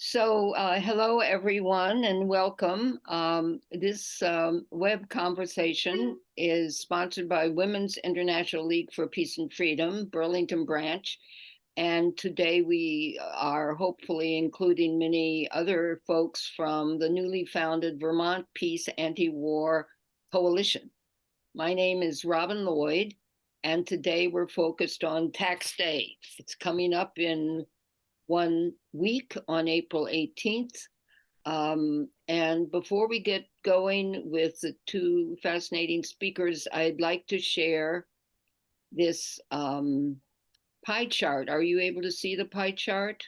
So, uh, hello everyone and welcome. Um, this um, web conversation is sponsored by Women's International League for Peace and Freedom, Burlington branch. And today we are hopefully including many other folks from the newly founded Vermont Peace Anti-War Coalition. My name is Robin Lloyd, and today we're focused on tax day. It's coming up in one week on April 18th. Um, and before we get going with the two fascinating speakers, I'd like to share this um, pie chart. Are you able to see the pie chart?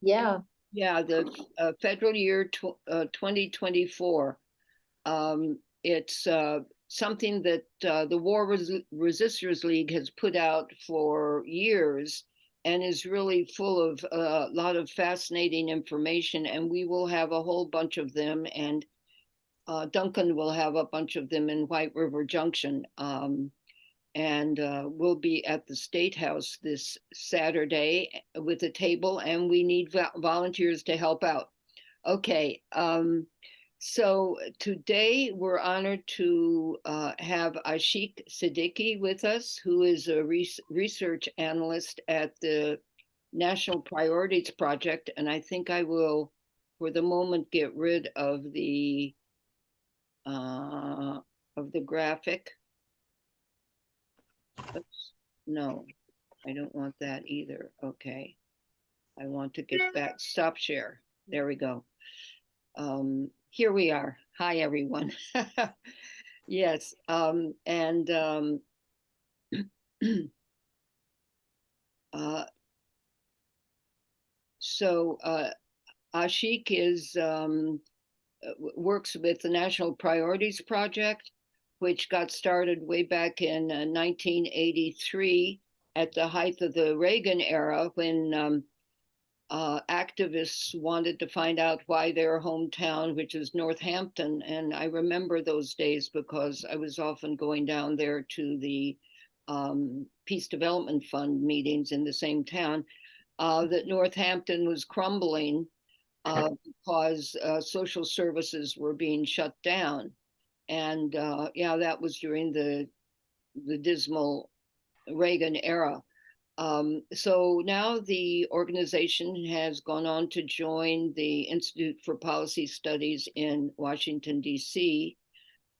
Yeah. Yeah, the uh, federal year tw uh, 2024. Um, it's uh, something that uh, the War Res Resisters League has put out for years and is really full of a lot of fascinating information. And we will have a whole bunch of them. And uh, Duncan will have a bunch of them in White River Junction. Um, and uh, we'll be at the State House this Saturday with a table, and we need volunteers to help out. Okay. Um, so today we're honored to uh, have Ashik Siddique with us, who is a research analyst at the National Priorities Project. And I think I will, for the moment, get rid of the uh, of the graphic. Oops. No, I don't want that either. Okay. I want to get back, stop share. There we go. Um, here we are. Hi, everyone. yes, um, and um, uh, so uh, Ashik is um, uh, works with the National Priorities Project, which got started way back in uh, 1983 at the height of the Reagan era when um, uh, activists wanted to find out why their hometown, which is Northampton, and I remember those days because I was often going down there to the um, Peace Development Fund meetings in the same town, uh, that Northampton was crumbling uh, because uh, social services were being shut down. And uh, yeah, that was during the the dismal Reagan era. Um, so now the organization has gone on to join the Institute for Policy Studies in Washington, D.C.,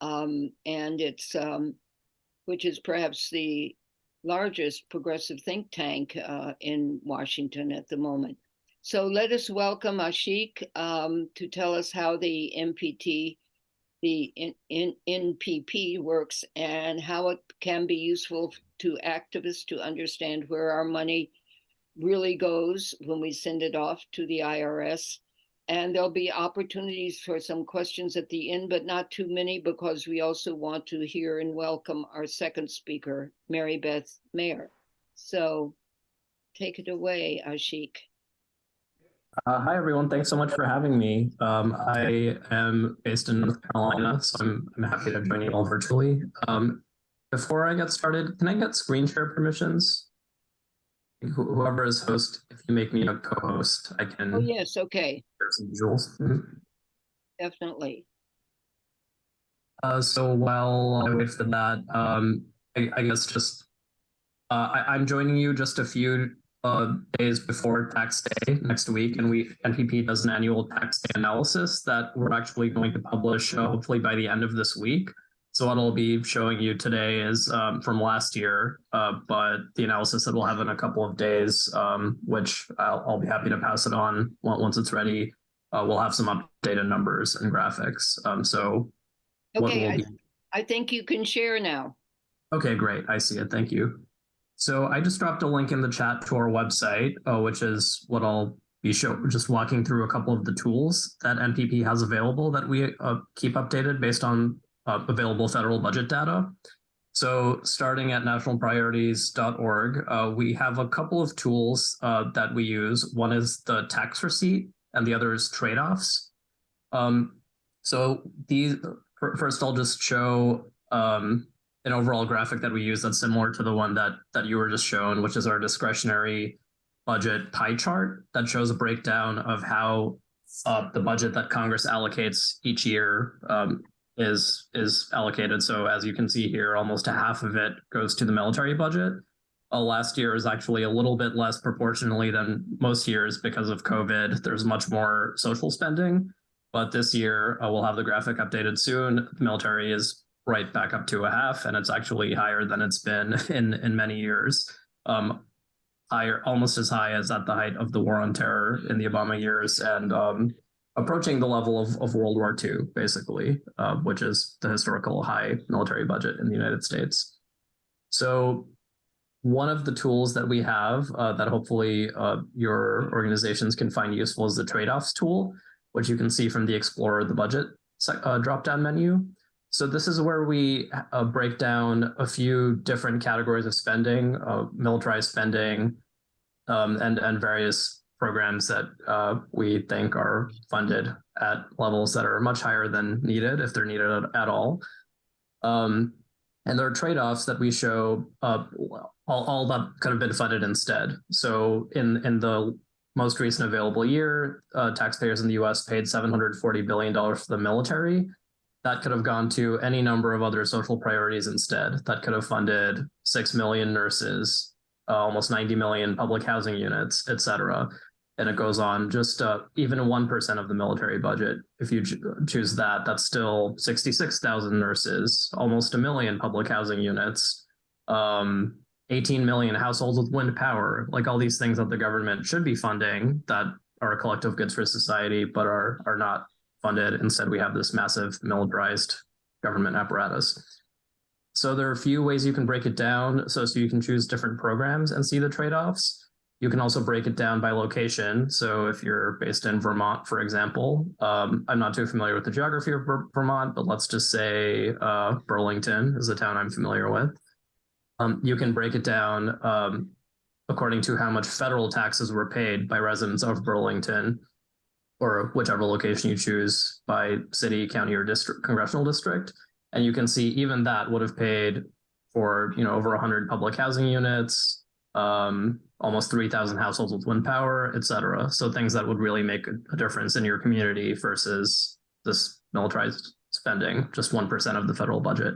um, and it's um, which is perhaps the largest progressive think tank uh, in Washington at the moment. So let us welcome Ashik um, to tell us how the NPT, the NPP works and how it can be useful to activists to understand where our money really goes when we send it off to the IRS. And there'll be opportunities for some questions at the end, but not too many because we also want to hear and welcome our second speaker, Mary Beth Mayer. So take it away, Ashik. Uh, hi, everyone. Thanks so much for having me. Um, I am based in North Carolina, so I'm, I'm happy to join you all virtually. Um, before I get started, can I get screen share permissions? whoever is host, if you make me a co-host, I can. Oh, yes, okay. Some visuals. Mm -hmm. Definitely. Uh, so while I wait for that, um, I, I guess just uh, I, am joining you just a few uh, days before tax day next week, and we NPP does an annual tax day analysis that we're actually going to publish uh, hopefully by the end of this week. So what I'll be showing you today is um, from last year, uh, but the analysis that we'll have in a couple of days, um, which I'll, I'll, be happy to pass it on once it's ready. Uh, we'll have some updated numbers and graphics. Um, so okay, I, I think you can share now. Okay, great. I see it. Thank you. So I just dropped a link in the chat to our website, uh, which is what I'll be show, just walking through a couple of the tools that NPP has available that we uh, keep updated based on uh, available federal budget data. So starting at nationalpriorities.org, uh, we have a couple of tools uh, that we use. One is the tax receipt and the other is trade-offs. Um, so these, first I'll just show um, an overall graphic that we use that's similar to the one that, that you were just shown, which is our discretionary budget pie chart that shows a breakdown of how uh, the budget that Congress allocates each year um, is is allocated. So as you can see here, almost a half of it goes to the military budget. Uh, last year is actually a little bit less proportionally than most years because of COVID. There's much more social spending, but this year uh, we'll have the graphic updated soon. The military is right back up to a half, and it's actually higher than it's been in in many years. Um, higher, almost as high as at the height of the war on terror in the Obama years, and um, approaching the level of, of World War II, basically, uh, which is the historical high military budget in the United States. So one of the tools that we have uh, that hopefully uh, your organizations can find useful is the trade-offs tool, which you can see from the Explore the Budget uh, drop-down menu. So this is where we uh, break down a few different categories of spending, uh, militarized spending, um, and, and various programs that uh, we think are funded at levels that are much higher than needed, if they're needed at, all. Um, and there are trade-offs that we show uh, all, all that could have been funded instead. So in, in the most recent available year, uh, taxpayers in the US paid $740 billion for the military that could have gone to any number of other social priorities instead. That could have funded 6 million nurses, uh, almost 90 million public housing units, et cetera. And it goes on just uh, even 1% of the military budget. If you choose that, that's still 66,000 nurses, almost a million public housing units, um, 18 million households with wind power, like all these things that the government should be funding that are collective goods for society, but are, are not funded. Instead, we have this massive militarized government apparatus. So there are a few ways you can break it down. So, so you can choose different programs and see the trade-offs. You can also break it down by location. So if you're based in Vermont, for example, um, I'm not too familiar with the geography of Vermont, but let's just say uh, Burlington is the town I'm familiar with. Um, you can break it down um, according to how much federal taxes were paid by residents of Burlington or whichever location you choose by city, county, or district, congressional district. And you can see even that would have paid for, you know, over 100 public housing units, um, almost 3,000 households with wind power, et cetera. So things that would really make a difference in your community versus this militarized spending, just 1% of the federal budget.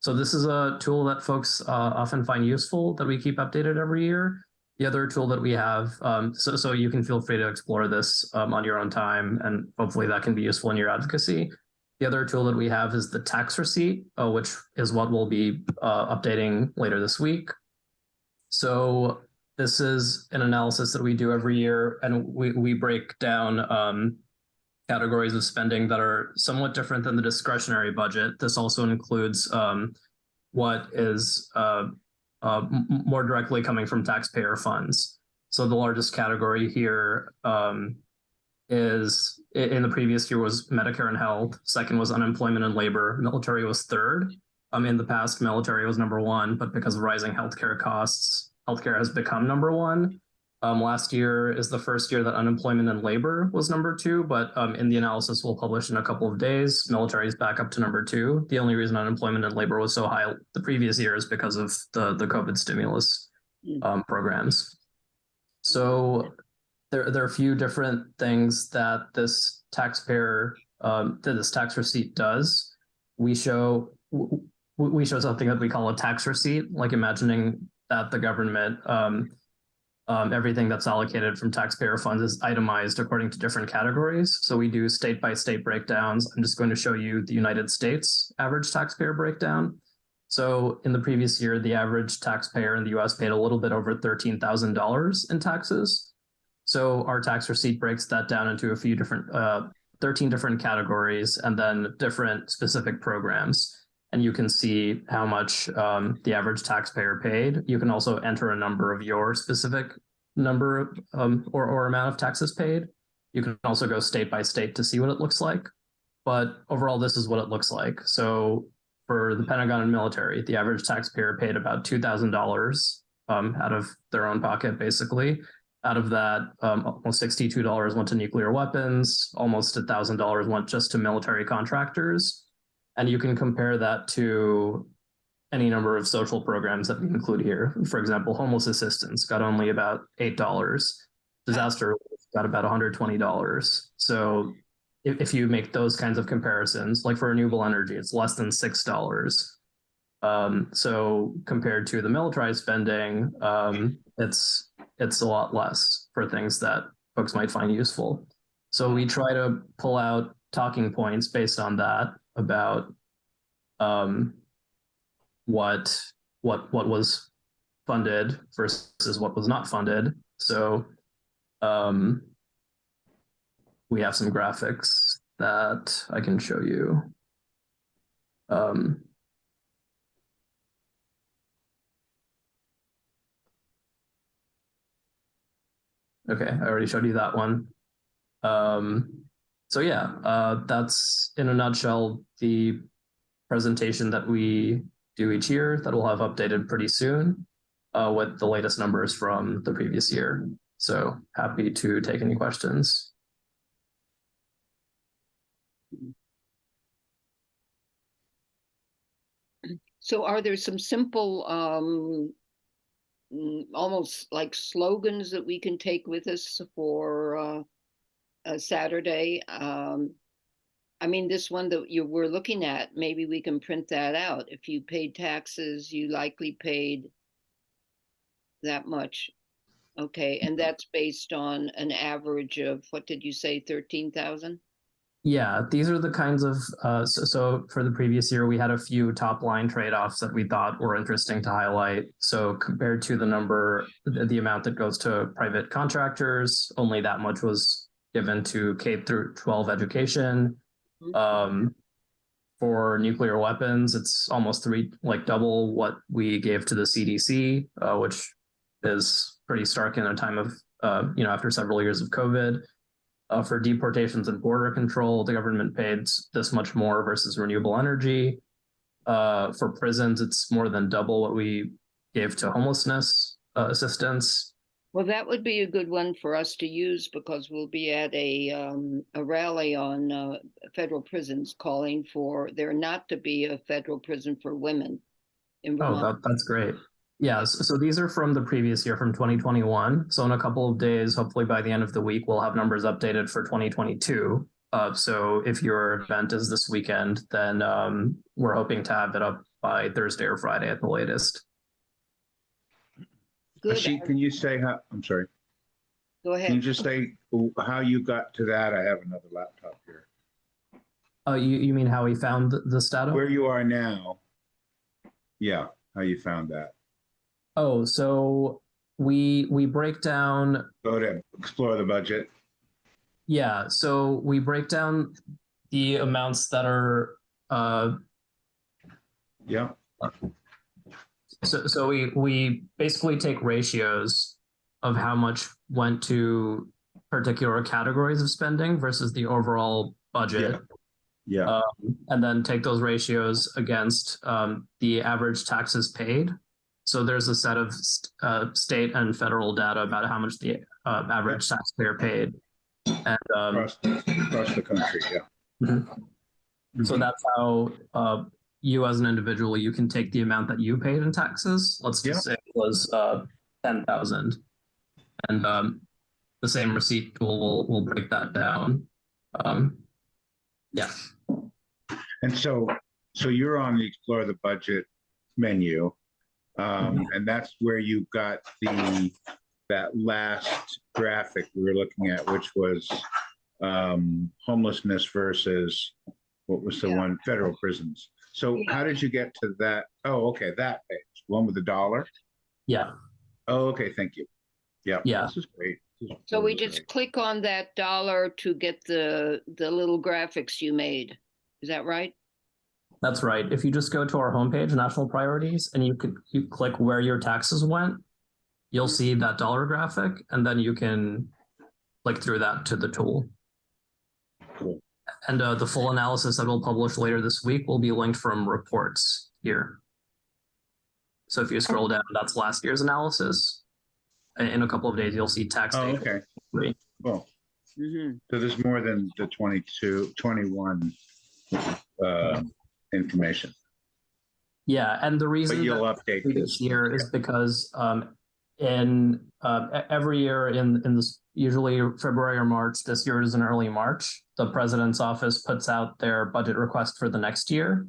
So this is a tool that folks uh, often find useful that we keep updated every year the other tool that we have, um, so, so you can feel free to explore this um, on your own time, and hopefully that can be useful in your advocacy. The other tool that we have is the tax receipt, uh, which is what we'll be uh, updating later this week. So this is an analysis that we do every year, and we, we break down um, categories of spending that are somewhat different than the discretionary budget. This also includes um, what is uh, uh, more directly coming from taxpayer funds. So the largest category here um, is in the previous year was Medicare and health. Second was unemployment and labor. Military was third. Um, in the past, military was number one, but because of rising healthcare costs, healthcare has become number one. Um, last year is the first year that unemployment and labor was number two, but um, in the analysis we'll publish in a couple of days, military is back up to number two. The only reason unemployment and labor was so high the previous year is because of the, the COVID stimulus hmm. um, programs. So there, there are a few different things that this taxpayer, um, that this tax receipt does. We show we show something that we call a tax receipt, like imagining that the government um, um, everything that's allocated from taxpayer funds is itemized according to different categories. So we do state by state breakdowns. I'm just going to show you the United States average taxpayer breakdown. So in the previous year, the average taxpayer in the US paid a little bit over $13,000 in taxes. So our tax receipt breaks that down into a few different, uh, 13 different categories and then different specific programs and you can see how much um, the average taxpayer paid. You can also enter a number of your specific number um, or, or amount of taxes paid. You can also go state by state to see what it looks like. But overall, this is what it looks like. So for the Pentagon and military, the average taxpayer paid about $2,000 um, out of their own pocket, basically. Out of that, um, almost $62 went to nuclear weapons, almost $1,000 went just to military contractors and you can compare that to any number of social programs that we include here. For example, homeless assistance got only about eight dollars. Disaster relief got about $120. So if, if you make those kinds of comparisons, like for renewable energy, it's less than six dollars. Um, so compared to the military spending, um, it's it's a lot less for things that folks might find useful. So we try to pull out talking points based on that about um, what what what was funded versus what was not funded. So um, we have some graphics that I can show you. Um, okay, I already showed you that one. Um, so yeah, uh, that's in a nutshell the presentation that we do each year that we'll have updated pretty soon uh, with the latest numbers from the previous year. So happy to take any questions. So are there some simple, um, mm, almost like slogans that we can take with us for, uh, Saturday? Um, I mean, this one that you were looking at, maybe we can print that out. If you paid taxes, you likely paid that much. Okay, and that's based on an average of, what did you say, thirteen thousand? Yeah, these are the kinds of uh, so, so for the previous year, we had a few top line trade offs that we thought were interesting to highlight. So compared to the number, the, the amount that goes to private contractors, only that much was given to K through 12 education. Um, for nuclear weapons, it's almost three, like double what we gave to the CDC, uh, which is pretty stark in a time of, uh, you know, after several years of COVID. Uh, for deportations and border control, the government paid this much more versus renewable energy. Uh, for prisons, it's more than double what we gave to homelessness uh, assistance. Well, that would be a good one for us to use because we'll be at a, um, a rally on, uh, federal prisons calling for there not to be a federal prison for women. in Oh, that, that's great. Yeah, so, so these are from the previous year, from 2021. So in a couple of days, hopefully by the end of the week, we'll have numbers updated for 2022. Uh, so if your event is this weekend, then um, we're hoping to have it up by Thursday or Friday at the latest. Good, Ashik, can you say how, I'm sorry, go ahead. can you ahead. just say how you got to that? I have another laptop here. Oh, you, you mean how we found th- this data? Where you are now? Yeah, how you found that. Oh, so we we break down Go to explore the budget. Yeah, so we break down the amounts that are uh Yeah, so so we we basically take ratios of how much went to particular categories of spending versus the overall budget. yeah, Um, and then take those ratios against um, the average taxes paid. So there's a set of st- uh, state and federal data about how much the uh, average taxpayer paid. And um, across, across the country, yeah. Mhm. So that's how uh, you, as an individual, you can take the amount that you paid in taxes. Let's just say it was uh, ten thousand, and um, the same receipt tool will will break that down. Um, yeah, And so, so you're on the explore the budget menu. Um, and that's where you got the, that last graphic we were looking at, which was um, homelessness versus, what was the Yeah. one, federal prisons. So Yeah. how did you get to that? Oh, okay, that page, one with the dollar? yeah, Oh, okay, thank you. Yeah. Yeah. This is great. This is So we just great. click on that dollar to get the, the little graphics you made. Is that right? that's right. If you just go to our homepage, national priorities, and you could you click where your taxes went, you'll see that dollar graphic, and then you can click through that to the tool. Cool. And uh, the full analysis that we'll publish later this week will be linked from reports here. So if you scroll down, that's last year's analysis. In- In a couple of days, you'll see tax Oh, data. okay. three. Well, Mm-hmm. so there's more than the 22, 21 uh, information. Yeah, and the But reason you'll that update this. year is because um in uh every year in in this usually February or March, this year is in early March, the president's office puts out their budget request for the next year.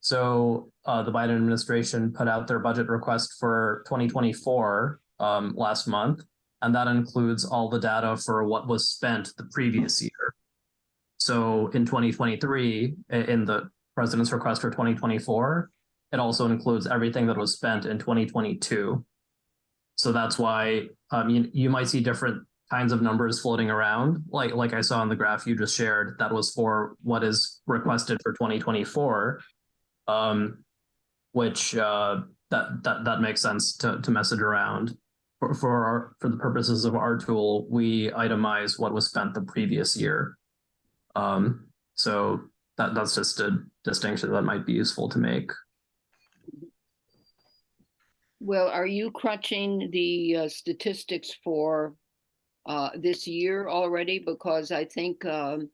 So uh the Biden administration put out their budget request for 2024 um last month. And that includes all the data for what was spent the previous year. So in 2023, in the president's request for 2024, it also includes everything that was spent in 2022. So that's why um, you, you might see different kinds of numbers floating around. Like like I saw in the graph you just shared, that was for what is requested for 2024, um, which uh, that that that makes sense to to message around. For for our for the purposes of our tool, we itemize what was spent the previous year. Um, so that that's just a distinction that might be useful to make. Well, are you crunching the uh, statistics for uh, this year already? Because I think um,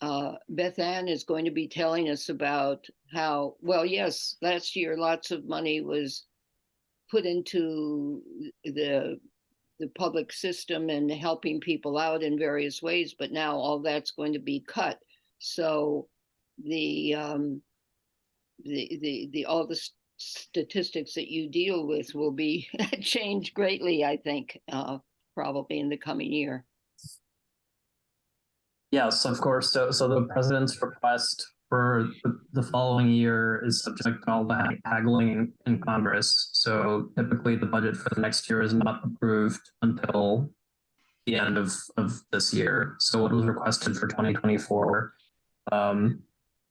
uh, Beth Ann is going to be telling us about how, well, yes, last year lots of money was put into the the public system and helping people out in various ways, but now all that's going to be cut. So the um, the the the all the s- statistics that you deal with will be changed greatly, I think, uh, probably in the coming year. Yes, of course. So, so the president's request for the- following year is subject to all the haggling in Congress. So typically the budget for the next year is not approved until the end of, of this year. So what was requested for 2024 um,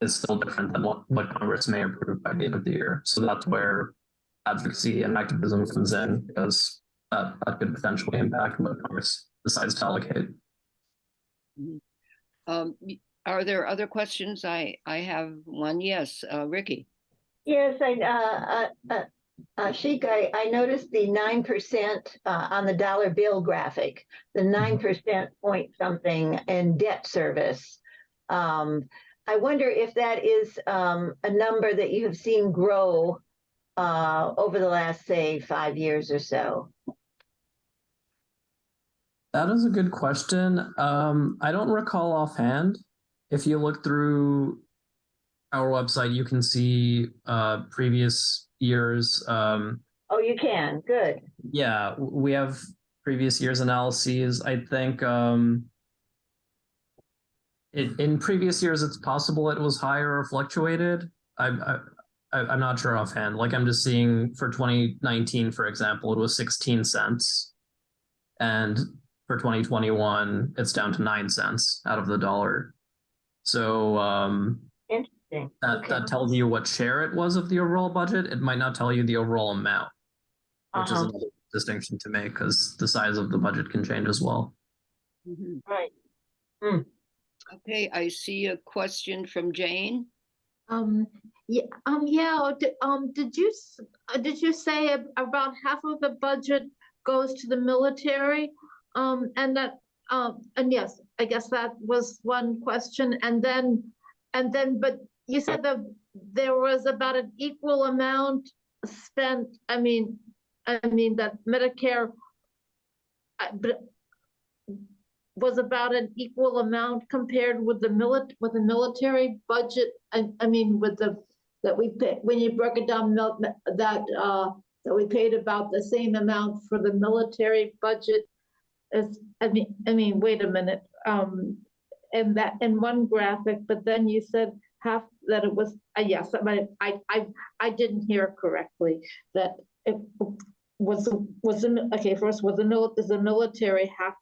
is still different than what, what Congress may approve by the end of the year. So that's where advocacy and activism comes in because that, that could potentially impact what Congress decides to allocate. Um, are there other questions? I, I have one. Yes, uh, Ricky. Yes, I, uh, uh, uh, uh, Sheik, I, I noticed the nine percent, uh, on the dollar bill graphic, the nine percent point something in debt service. Um, I wonder if that is, um, a number that you have seen grow, uh, over the last, say, five years or so. That is a good question. Um, I don't recall offhand. If you look through our website, you can see uh, previous years. Um, Oh, you can, good. yeah, we have previous years analyses. I think um, it, in previous years, it's possible it was higher or fluctuated. I, I, I'm not sure offhand. Like I'm just seeing for 2019, for example, it was 16 cents. And for 2021, it's down to nine cents out of the dollar. So um, Interesting. that, Okay. that tells you what share it was of the overall budget. It might not tell you the overall amount, which is Uh-huh. another distinction to make because the size of the budget can change as well. Mhm. Right. Okay, I see a question from Jane. Um, yeah, um, yeah, di- um, did you, uh, did you say about half of the budget goes to the military? Um, and that, um, and yes, I guess that was one question, and then, and then, but you said that there was about an equal amount spent, I mean, I mean, that Medicare uh, was about an equal amount compared with the milit, with the military budget, I, I mean, with the, that we pay, when you broke it down, that, uh, that we paid about the same amount for the military budget. I mean, I mean, wait a minute, um, and that, in one graphic, but then you said half, that it was, uh, yes, I, I, I, I didn't hear correctly, that it was, was, the okay, first, was the is the military half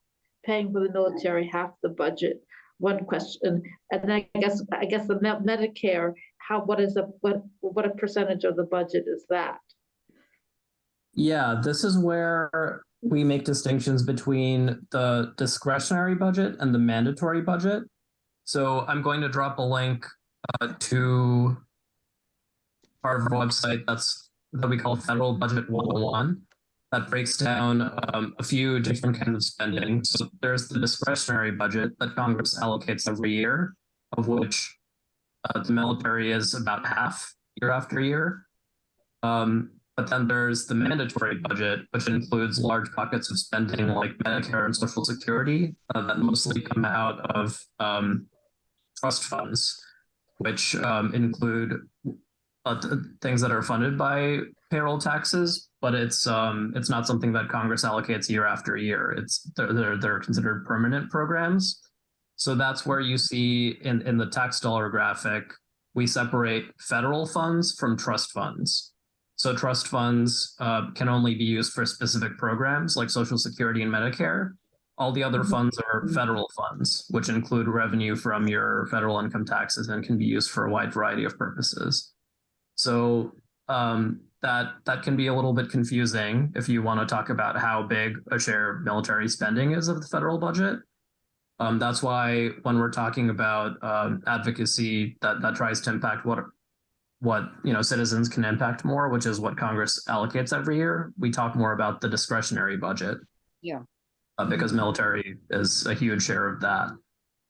paying for the military half the budget? One question, and then I guess, I guess the Me- Medicare, how, what is a what, what a percentage of the budget is that? Yeah, this is where we make distinctions between the discretionary budget and the mandatory budget. So I'm going to drop a link uh, to our website that's that we call Federal Budget 101 that breaks down um, a few different kinds of spending. So there's the discretionary budget that Congress allocates every year, of which uh, the military is about half year after year. Um, but then there's the mandatory budget, which includes large buckets of spending like Medicare and Social Security uh, that mostly come out of um, trust funds, which um, include uh, th- things that are funded by payroll taxes, but it's um, it's not something that Congress allocates year after year. It's they're they're, they're considered permanent programs. So that's where you see in in the tax dollar graphic, we separate federal funds from trust funds. So trust funds uh, can only be used for specific programs like Social Security and Medicare. All the other Mhm. funds are federal funds, which include revenue from your federal income taxes and can be used for a wide variety of purposes. So um, that that can be a little bit confusing if you want to talk about how big a share military spending is of the federal budget. Um, that's why when we're talking about um, advocacy that that tries to impact what what you know citizens can impact more, which is what Congress allocates every year, we talk more about the discretionary budget. Yeah. Uh, because military is a huge share of that.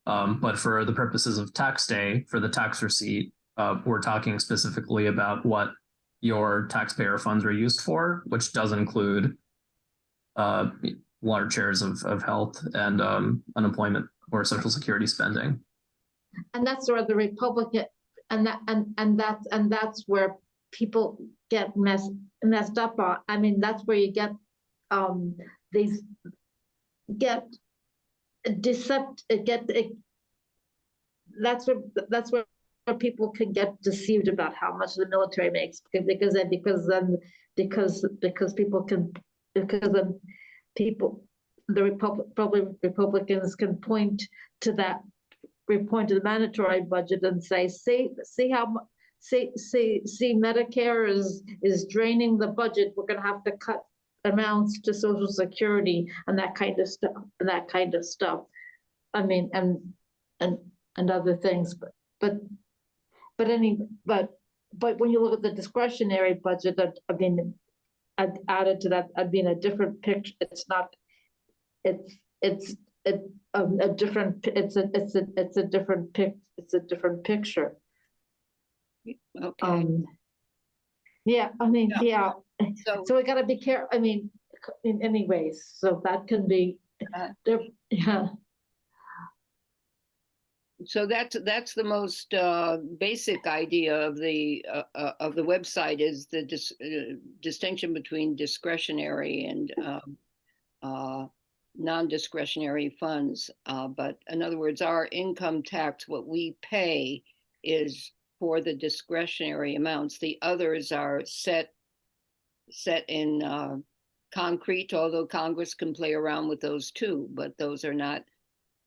Um, but for the purposes of tax day, for the tax receipt, uh, we're talking specifically about what your taxpayer funds are used for, which does include uh, large shares of, of health and um, unemployment or social security spending. And that's where the Republican, and that, and, and that's, and that's where people get messed, messed up on. I mean, that's where you get, um, these, get decept, get, that's where, that's where people can get deceived about how much the military makes, because then, because then, because, because people can, because then people, the Republic, probably Republicans can point to that we point to the mandatory budget and say, see, see how, see, see, see Medicare is, is draining the budget, we're gonna have to cut amounts to social security and that kind of stuff, and that kind of stuff. I mean, and, and, and other things, but, but, but any, but, but when you look at the discretionary budget, that, I mean, I'd added to that, I'd be a different picture, it's not, it's, it's, it, um, a different, it's a, it's a, it's a different pic, it's a different picture. Okay, Um. Yeah, I mean, yeah, so, so we gotta be careful I mean, in any ways, so that can be, Uh, yeah, so that's, that's the most, uh, basic idea of the, uh, uh, of the website is the dis- uh, distinction between discretionary and, um, uh, non-discretionary funds. Uh, but in other words, our income tax, what we pay is for the discretionary amounts. The others are set, set in, uh, concrete, although Congress can play around with those too, but those are not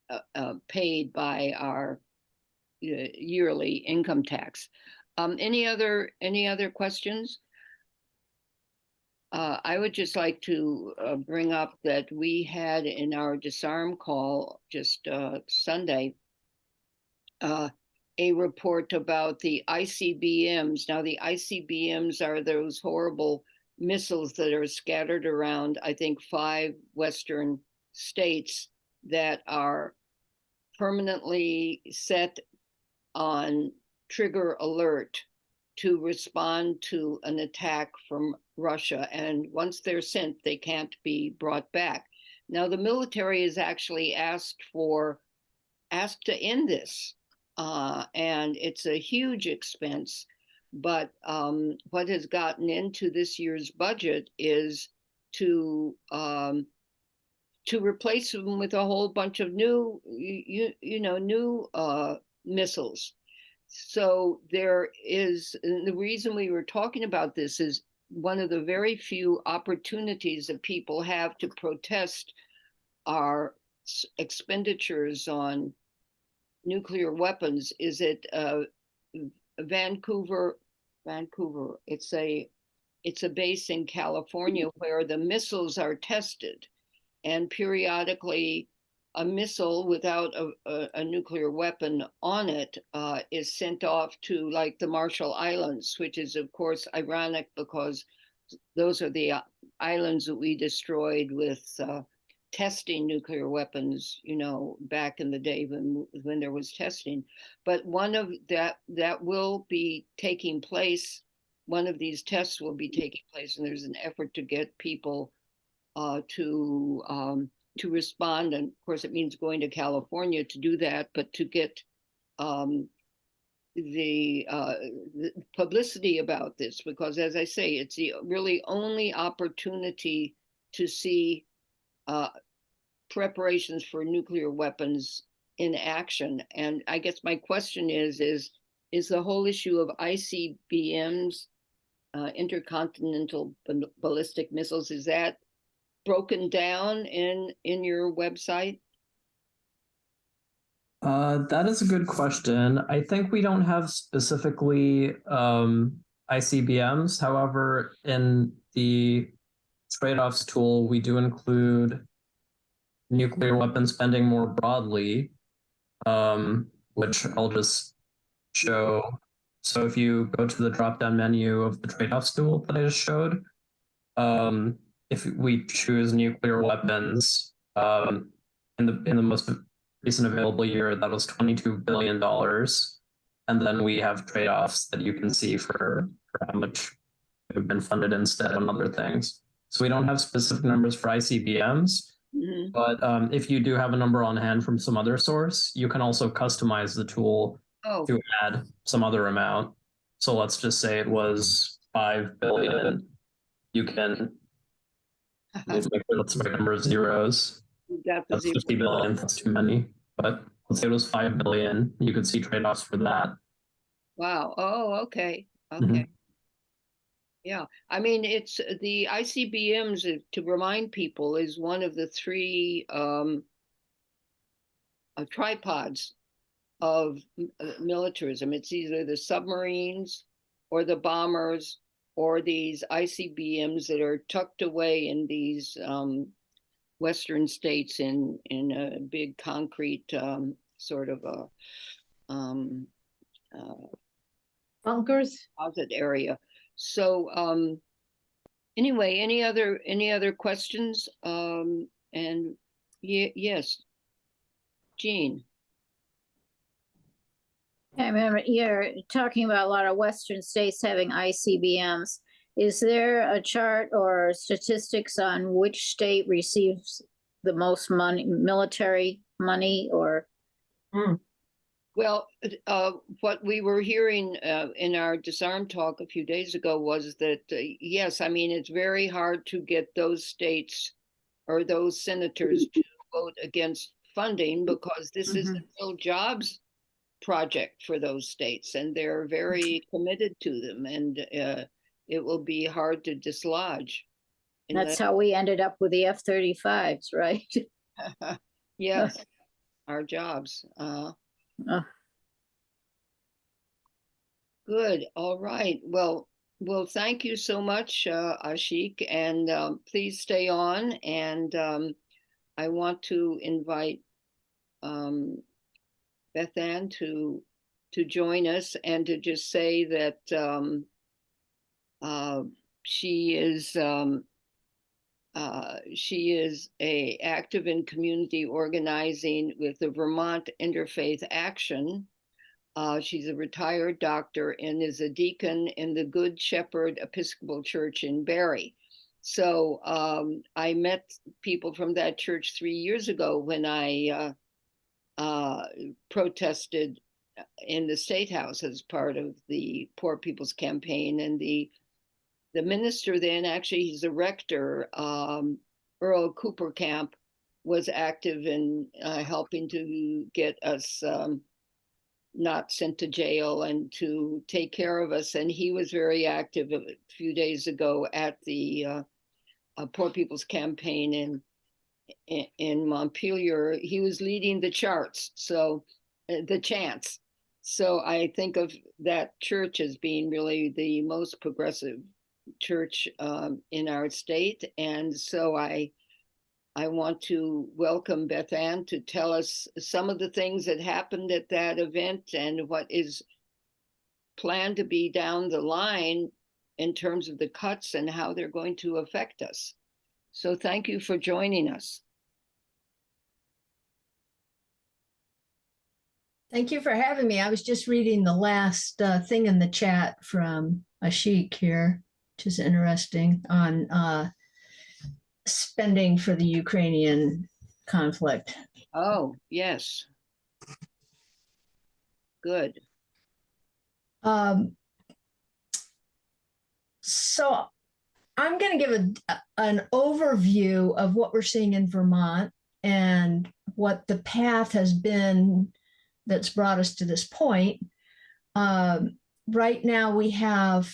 uh, uh, paid by our uh, yearly income tax. Um, any other, any other questions? Uh, I would just like to uh, bring up that we had in our disarm call just uh, Sunday uh, a report about the ICBMs. Now, the ICBMs are those horrible missiles that are scattered around, I think, five Western states that are permanently set on trigger alert to respond to an attack from Russia. And once they're sent, they can't be brought back. Now, the military is actually asked for, asked to end this. Uh, and it's a huge expense. But um, what has gotten into this year's budget is to um, to replace them with a whole bunch of new, you, you, know, new uh, missiles. So there is, the reason we were talking about this is one of the very few opportunities that people have to protest our expenditures on nuclear weapons is at uh, Vandenberg, Vandenberg. It's a, it's a base in California where the missiles are tested and periodically a missile without a, a, a nuclear weapon on it uh, is sent off to like the Marshall Islands, which is of course ironic because those are the uh, islands that we destroyed with uh, testing nuclear weapons, you know, back in the day when when there was testing. But one of that that will be taking place one of these tests will be taking place and there's an effort to get people uh, to um, to respond. And of course, it means going to California to do that, but to get um, the, uh, the publicity about this, because as I say, it's the really only opportunity to see uh, preparations for nuclear weapons in action. And I guess my question is, is, is the whole issue of ICBMs, uh, intercontinental ballistic missiles, is that broken down in, in your website? Uh, that is a good question. I think we don't have specifically um, ICBMs. However, in the trade-offs tool, we do include nuclear weapon spending more broadly, um, which I'll just show. So if you go to the drop-down menu of the trade-offs tool that I just showed, um, if we choose nuclear weapons um, in the in the most recent available year, that was $22 billion. And then we have trade-offs that you can see for, for how much have been funded instead on other things. So we don't have specific numbers for ICBMs, Mhm. but um, if you do have a number on hand from some other source, you can also customize the tool Oh, to add some other amount. So let's just say it was 5 billion. You can, let's make number of zeros. you got the That's zero. 50 billion. That's too many. But let's say it was 5 billion. You could see trade offs for that. Wow. Oh, okay. Mhm. Okay. Yeah, I mean, it's the ICBMs, to remind people, is one of the three um uh, tripods of uh, militarism. It's either the submarines or the bombers or these ICBMs that are tucked away in these um western states in in a big concrete um sort of a um uh Bunkers? closet area. So, um, anyway, any other, any other questions? Um, and ye- yes. Jean, I remember you're talking about a lot of western states having ICBMs. Is there a chart or statistics on which state receives the most money, military money or? well, uh, what we were hearing, uh, in our disarm talk a few days ago was that, uh, yes, I mean, it's very hard to get those states or those senators to vote against funding because this is a real jobs project for those states and they're very committed to them and uh, it will be hard to dislodge. And That's how we ended up with the F-35s, right? Yes, our jobs. Uh, Uh. Good, all right. Well, well, thank you so much, uh, Ashik, and um, please stay on. And um, I want to invite um, Beth Ann to to join us and to just say that um, uh, she is um, uh, she is a active in community organizing with the Vermont Interfaith Action. Uh, she's a retired doctor and is a deacon in the Good Shepherd Episcopal Church in Barre. So um, I met people from that church three years ago when I uh, protested in the state house as part of the Poor People's Campaign, and the the minister then actually he's a rector, um, Earl Kooperkamp, was active in uh, helping to get us um, not sent to jail and to take care of us. And he was very active a few days ago at the uh, uh, Poor People's Campaign in in, Montpelier. He was leading the charts, so uh, the chants. So I think of that church as being really the most progressive church um, in our state, and so I I want to welcome Beth Ann to tell us some of the things that happened at that event and what is planned to be down the line in terms of the cuts and how they're going to affect us. So thank you for joining us. Thank you for having me. I was just reading the last uh, thing in the chat from Ashik here, which is interesting on uh, spending for the Ukrainian conflict. Oh, yes. Good. Um, so I'm going to give a, an overview of what we're seeing in Vermont and what the path has been that's brought us to this point. Um, right now, we have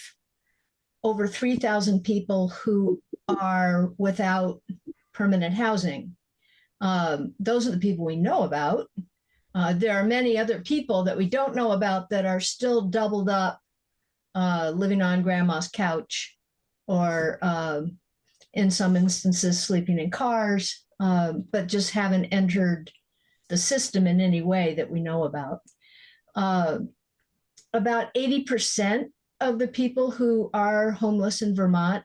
over 3,000 people who are without permanent housing. Um, those are the people we know about. Uh, there are many other people that we don't know about that are still doubled up, uh, living on grandma's couch, or um, in some instances sleeping in cars, um, but just haven't entered the system in any way that we know about. Uh, about 80% of the people who are homeless in Vermont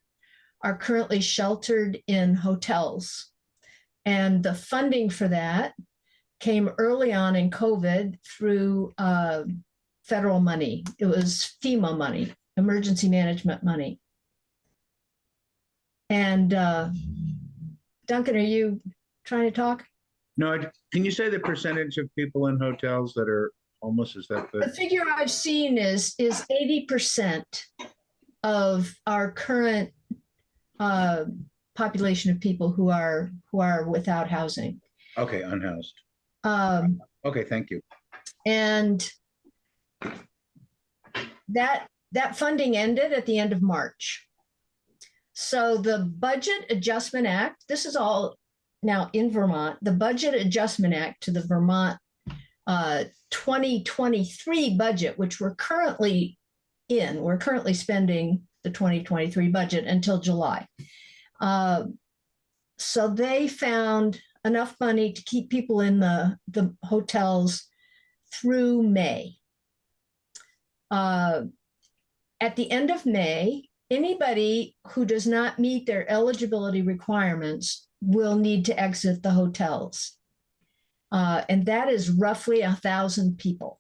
are currently sheltered in hotels. And the funding for that came early on in COVID through uh, federal money. It was FEMA money, emergency management money. And uh, Duncan, are you trying to talk? No, I- can you say the percentage of people in hotels that are homeless? Is that The the, figure I've seen is is 80% of our current uh, population of people who are who are without housing. okay, unhoused. Um, Okay, thank you. and that that funding ended at the end of March. So the Budget Adjustment Act, this is all now in Vermont, the Budget Adjustment Act to the Vermont uh, 2023 budget, which we're currently in, we're currently spending the 2023 budget until July. Uh, so they found enough money to keep people in the, the hotels through May. Uh, at the end of May, anybody who does not meet their eligibility requirements will need to exit the hotels. Uh, and that is roughly a thousand people.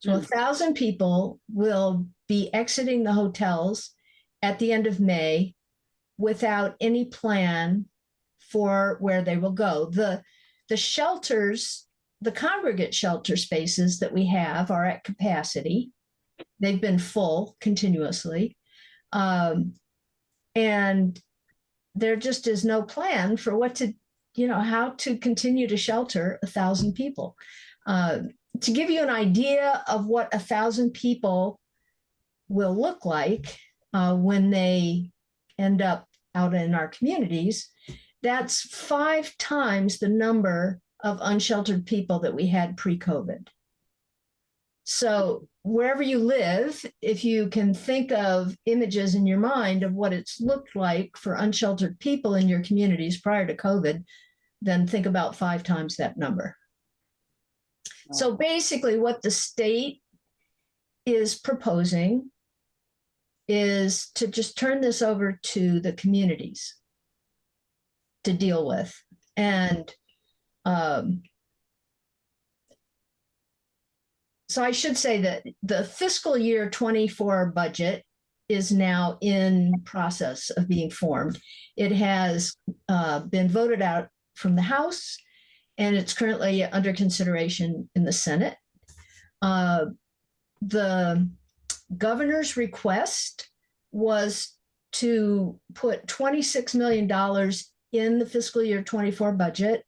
So a Hmm. thousand people will be exiting the hotels at the end of May without any plan for where they will go. The, the shelters, the congregate shelter spaces that we have are at capacity. They've been full continuously. Um, and there just is no plan for what to, you know, how to continue to shelter a thousand people. Uh, to give you an idea of what a thousand people will look like uh, when they end up out in our communities, that's five times the number of unsheltered people that we had pre-COVID. So wherever you live, if you can think of images in your mind of what it's looked like for unsheltered people in your communities prior to COVID, then think about five times that number. So basically, what the state is proposing is to just turn this over to the communities to deal with. And um, so I should say that the fiscal year 24 budget is now in process of being formed. It has uh, been voted out from the House and it's currently under consideration in the Senate. Uh, the governor's request was to put $26 million in the fiscal year 24 budget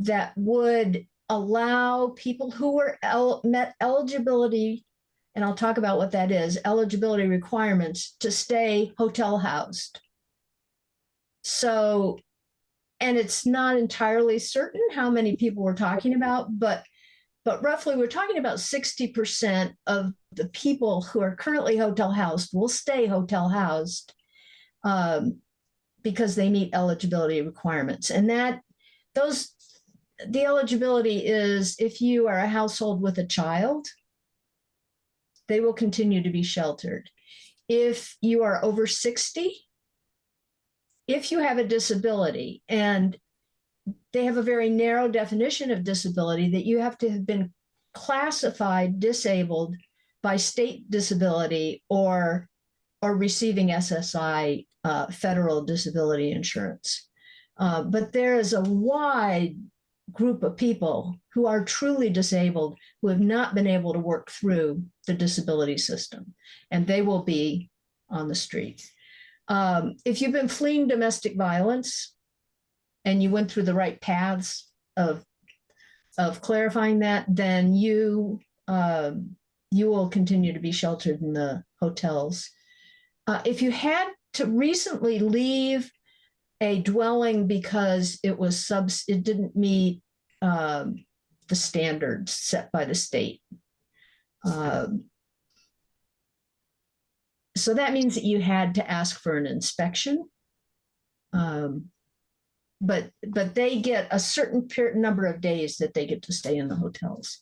that would allow people who were el- met eligibility, and I'll talk about what that is, eligibility requirements to stay hotel housed. So, and it's not entirely certain how many people we're talking about, but but roughly we're talking about 60% of the people who are currently hotel housed will stay hotel housed um, because they meet eligibility requirements. And that those the eligibility is if you are a household with a child, they will continue to be sheltered. If you are over 60, if you have a disability, and they have a very narrow definition of disability that you have to have been classified disabled by state disability or or receiving SSI uh, federal disability insurance. Uh, but there is a wide group of people who are truly disabled who have not been able to work through the disability system, and they will be on the street. Um, if you've been fleeing domestic violence and you went through the right paths of of clarifying that, then you um, you will continue to be sheltered in the hotels. Uh, if you had to recently leave a dwelling because it was subs, it didn't meet um, the standards set by the state. Um, so that means that you had to ask for an inspection. Um, but but they get a certain period number of days that they get to stay in the hotels.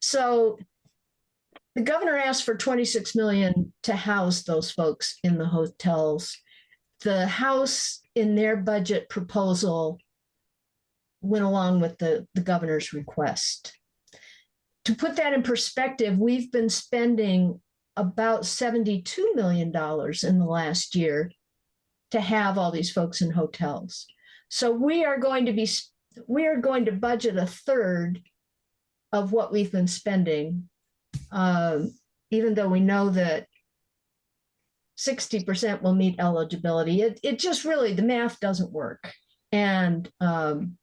So the governor asked for 26 million to house those folks in the hotels. The House in their budget proposal went along with the, the governor's request. To put that in perspective, we've been spending about $72 million in the last year to have all these folks in hotels. So we are going to be, we are going to budget a third of what we've been spending um, even though we know that 60% will meet eligibility, it, it just really, the math doesn't work. And, um,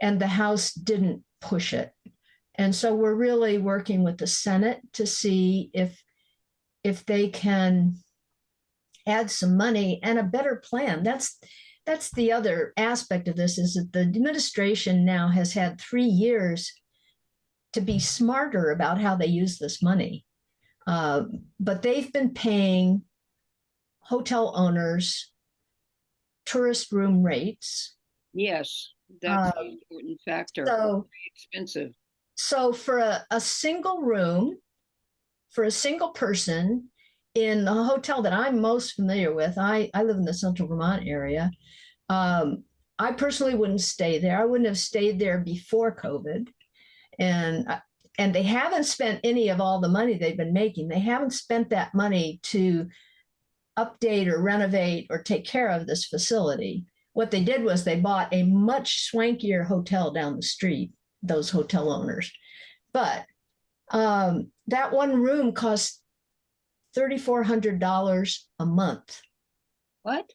and the House didn't push it. And so we're really working with the Senate to see if, if they can add some money and a better plan. That's, that's the other aspect of this is that the administration now has had three years to be smarter about how they use this money. Uh, but they've been paying hotel owners tourist room rates. Yes, that's Um, an important factor. So, Expensive. so for a, a single room, for a single person in the hotel that I'm most familiar with, I, I live in the central Vermont area. Um, I personally wouldn't stay there. I wouldn't have stayed there before COVID. And uh, and they haven't spent any of all the money they've been making. They haven't spent that money to update or renovate or take care of this facility. What they did was they bought a much swankier hotel down the street, those hotel owners. But um, that one room cost $3,400 a month. What?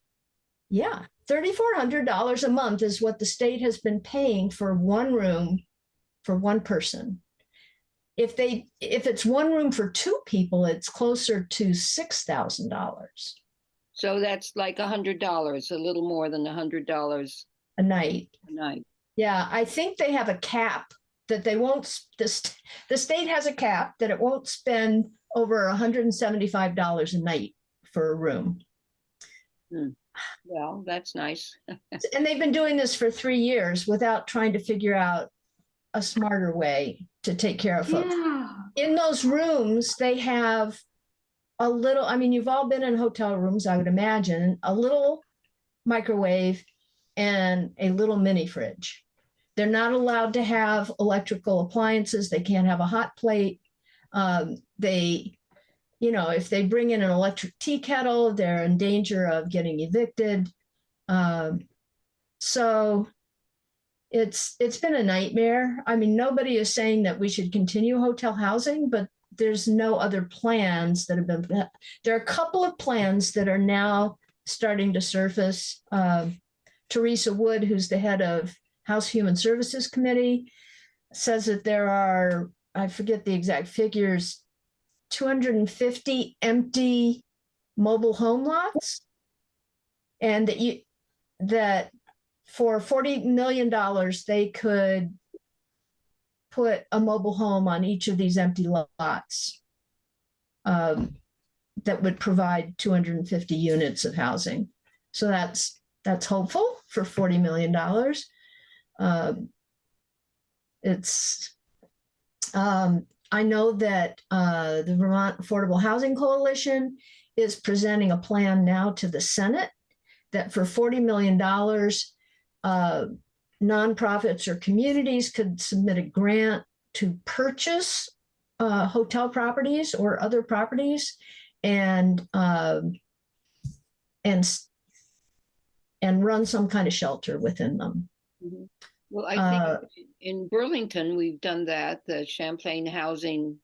Yeah, $3,400 a month is what the state has been paying for one room for one person. If they, if it's one room for two people, it's closer to $6,000 So that's like a hundred dollars, a little more than a hundred dollars a night. a night. Yeah, I think they have a cap that they won't, s- the, the state has a cap that it won't spend over $175 a night for a room. Hmm. Well, that's nice. And they've been doing this for three years without trying to figure out a smarter way to take care of folks. Yeah. In those rooms, they have a little, I mean, you've all been in hotel rooms, I would imagine, a little microwave and a little mini fridge. They're not allowed to have electrical appliances. They can't have a hot plate. Um, they, you know, if they bring in an electric tea kettle, they're in danger of getting evicted. Um, so it's it's been a nightmare. I mean, nobody is saying that we should continue hotel housing, but there's no other plans that have been. There are a couple of plans that are now starting to surface. Um, Theresa Wood, who's the head of House Human Services Committee, says that there are I forget the exact figures, 250 empty mobile home lots, and that you that for $40 million, they could put a mobile home on each of these empty lots um, that would provide 250 units of housing. So that's that's hopeful for $40 million. Um, it's, um, I know that uh, the Vermont Affordable Housing Coalition is presenting a plan now to the Senate that for $40 million, uh, nonprofits or communities could submit a grant to purchase uh, hotel properties or other properties and um, and and run some kind of shelter within them. Mhm. Well, I Uh, think in Burlington, we've done that. The Champlain Housing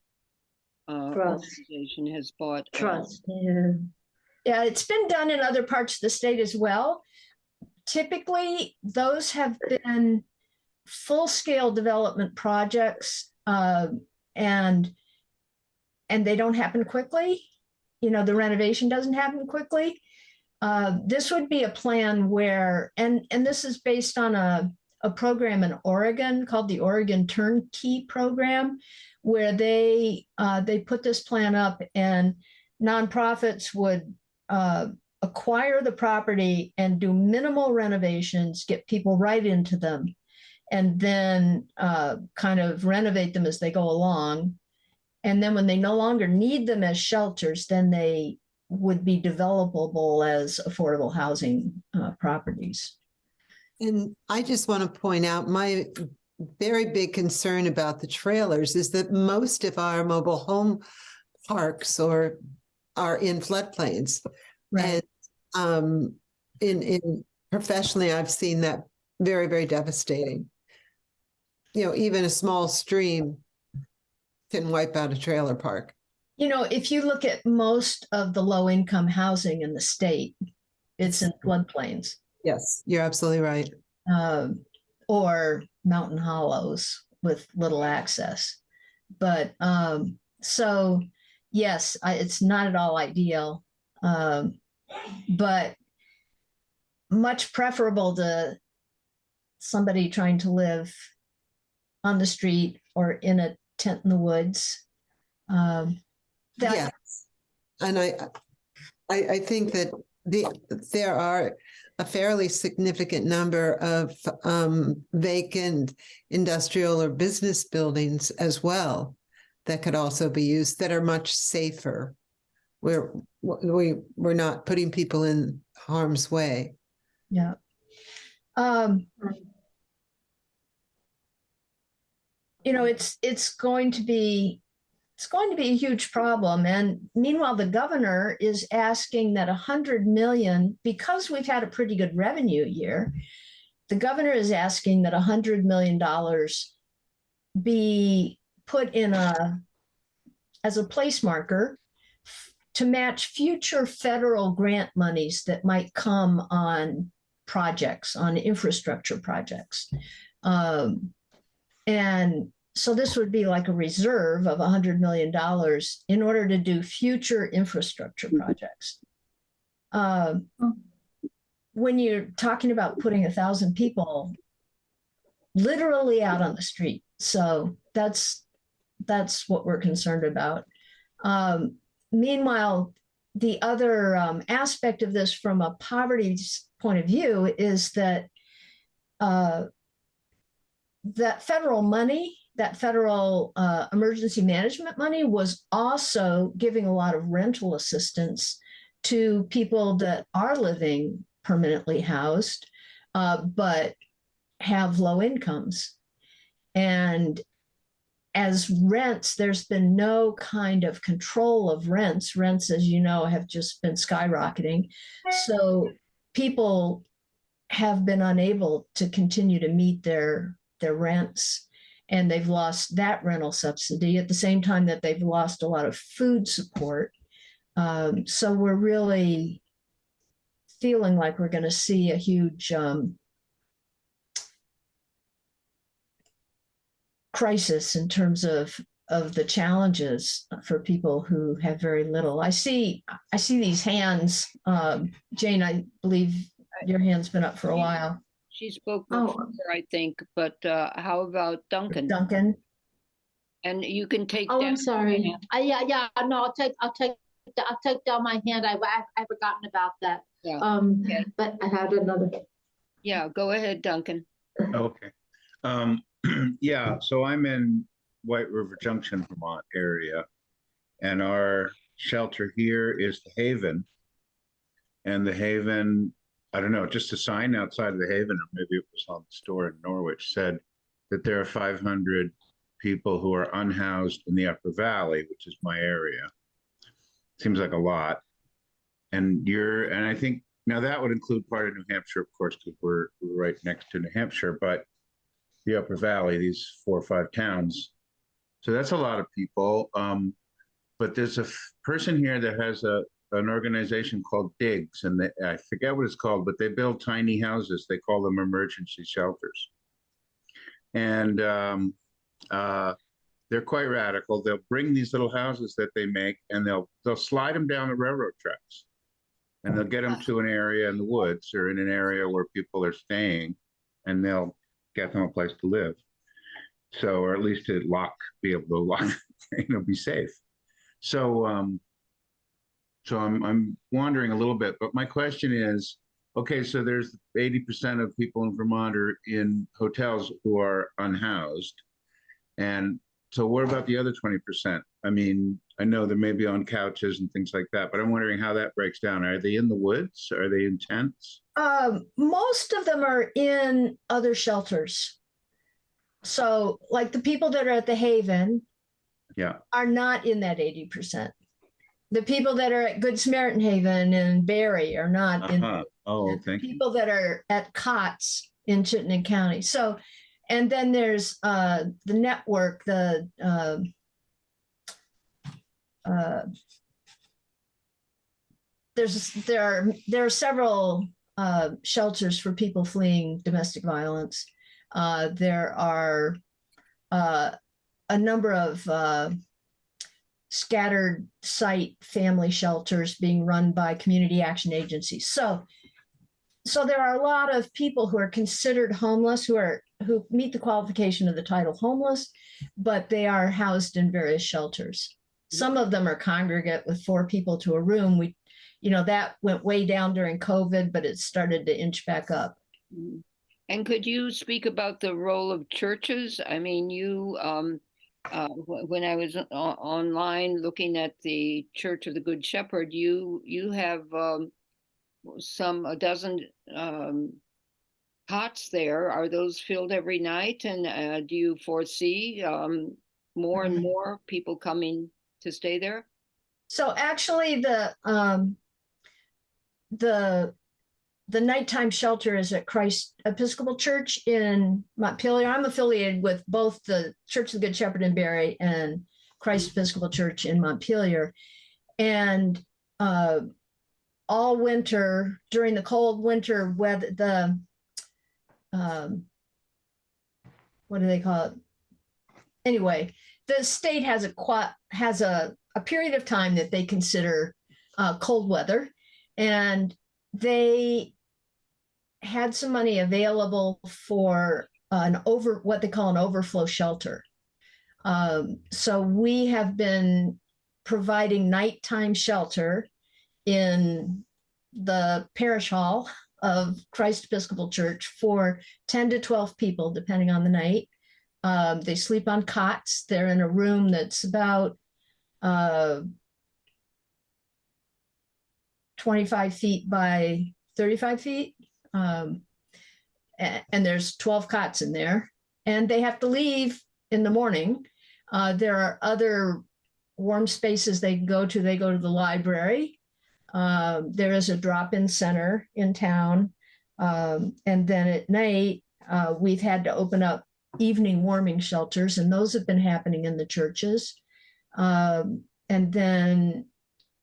uh, Trust. Organization has bought. uh, Trust, yeah. Yeah, it's been done in other parts of the state as well. Typically, those have been full-scale development projects, uh, and and they don't happen quickly. You know, the renovation doesn't happen quickly. Uh, this would be a plan where, and and this is based on a a program in Oregon called the Oregon Turnkey Program, where they uh, they put this plan up and nonprofits would uh, acquire the property and do minimal renovations, get people right into them, and then uh, kind of renovate them as they go along. And then when they no longer need them as shelters, then they would be developable as affordable housing uh, properties. And I just want to point out my very big concern about the trailers is that most of our mobile home parks or are in floodplains. And um, in in professionally, I've seen that very, very devastating. You know, even a small stream can wipe out a trailer park. You know, if you look at most of the low income housing in the state, it's in floodplains. Yes, you're absolutely right. um, or mountain hollows with little access. But um, so, yes, I, it's not at all ideal, um, but much preferable to somebody trying to live on the street or in a tent in the woods. Um, Yes. And I, I, I think that the, there are a fairly significant number of um, vacant industrial or business buildings as well that could also be used that are much safer. Where we, we're not putting people in harm's way. Yeah. Um, you know, it's it's going to be it's going to be a huge problem. And meanwhile, the governor is asking that a hundred million, because we've had a pretty good revenue year, the governor is asking that a hundred million dollars be put in a as a place marker to match future federal grant monies that might come on projects, on infrastructure projects. Um, and so this would be like a reserve of $100 million in order to do future infrastructure projects. Um, when you're talking about putting a thousand people literally out on the street, so that's that's what we're concerned about. Um, meanwhile, the other um, aspect of this from a poverty point of view is that uh, that federal money, that federal uh, emergency management money was also giving a lot of rental assistance to people that are living permanently housed, uh, but have low incomes. And as rents, there's been no kind of control of rents. Rents, as you know, have just been skyrocketing. So people have been unable to continue to meet their their rents and they've lost that rental subsidy at the same time that they've lost a lot of food support. Um, so we're really feeling like we're going to see a huge um, crisis in terms of of the challenges for people who have very little. I see I see these hands. Um, Jane, I believe your hand's been up for a while. She spoke Oh. before, I think, but uh, how about Duncan? Duncan. And you can take. Oh, I'm sorry. hand. Uh, yeah, yeah, no, I'll take, I'll take, I'll take down my hand. I, I, I've forgotten about that. Yeah. Um, Okay. but I had another. Yeah, go ahead, Duncan. Okay. Um, yeah, so I'm in White River Junction, Vermont area. And our shelter here is the Haven. And the Haven, I don't know, just a sign outside of the Haven, or maybe it was on the store in Norwich, said that there are five hundred people who are unhoused in the Upper Valley, which is my area. Seems like a lot. And you're, and I think, now that would include part of New Hampshire, of course, because we're, we're right next to New Hampshire, but the Upper Valley, these four or five towns. So that's a lot of people. Um, but there's a person here that has a, an organization called Digs, and they, I forget what it's called, but they build tiny houses. They call them emergency shelters. And um, uh, they're quite radical. They'll bring these little houses that they make, and they'll they'll slide them down the railroad tracks, and they'll get them to an area in the woods or in an area where people are staying, and they'll get them a place to live. So, or at least to lock, be able to lock, you know, be safe. So, um, so I'm I'm wandering a little bit, but my question is, okay, so there's 80% of people in Vermont are in hotels who are unhoused. And so what about the other 20%? I mean, I know they may be on couches and things like that, but I'm wondering how that breaks down. Are they in the woods? Are they in tents? Um, most of them are in other shelters. So like the people that are at the Haven Yeah. are not in that eighty percent. The people that are at Good Samaritan Haven and Barre are not in. Uh-huh. Oh, you. People that are at COTS in Chittenden County. So, and then there's uh, the network, the um uh, there's there are there are several uh, shelters for people fleeing domestic violence. Uh, there are uh, a number of uh, scattered site family shelters being run by community action agencies. So, so there are a lot of people who are considered homeless who are who meet the qualification of the title homeless, but they are housed in various shelters. Some of them are congregate with four people to a room. We, you know, that went way down during COVID, but it started to inch back up. And could you speak about the role of churches? I mean, you, um, uh, when I was online looking at the Church of the Good Shepherd, you, you have, um, some, a dozen, um, cots there. Are those filled every night? And, uh, do you foresee, um, more and Mhm. more people coming to stay there? So actually, the um, the the nighttime shelter is at Christ Episcopal Church in Montpelier. I'm affiliated with both the Church of the Good Shepherd in Barre and Christ Episcopal Church in Montpelier, and uh, all winter during the cold winter weather, the um, what do they call it? Anyway, the state has a has a, a period of time that they consider uh, cold weather, and they had some money available for an over what they call an overflow shelter. Um, so we have been providing nighttime shelter in the parish hall of Christ Episcopal Church for 10 to 12 people, depending on the night. Um, they sleep on cots. They're in a room that's about uh, 25 feet by 35 feet. Um, a- and, there's 12 cots in there. And they have to leave in the morning. Uh, there are other warm spaces they can go to. They go to the library. Um, there is a drop in center in town. Um, and then at night, uh, we've had to open up evening warming shelters, and those have been happening in the churches. Um, and then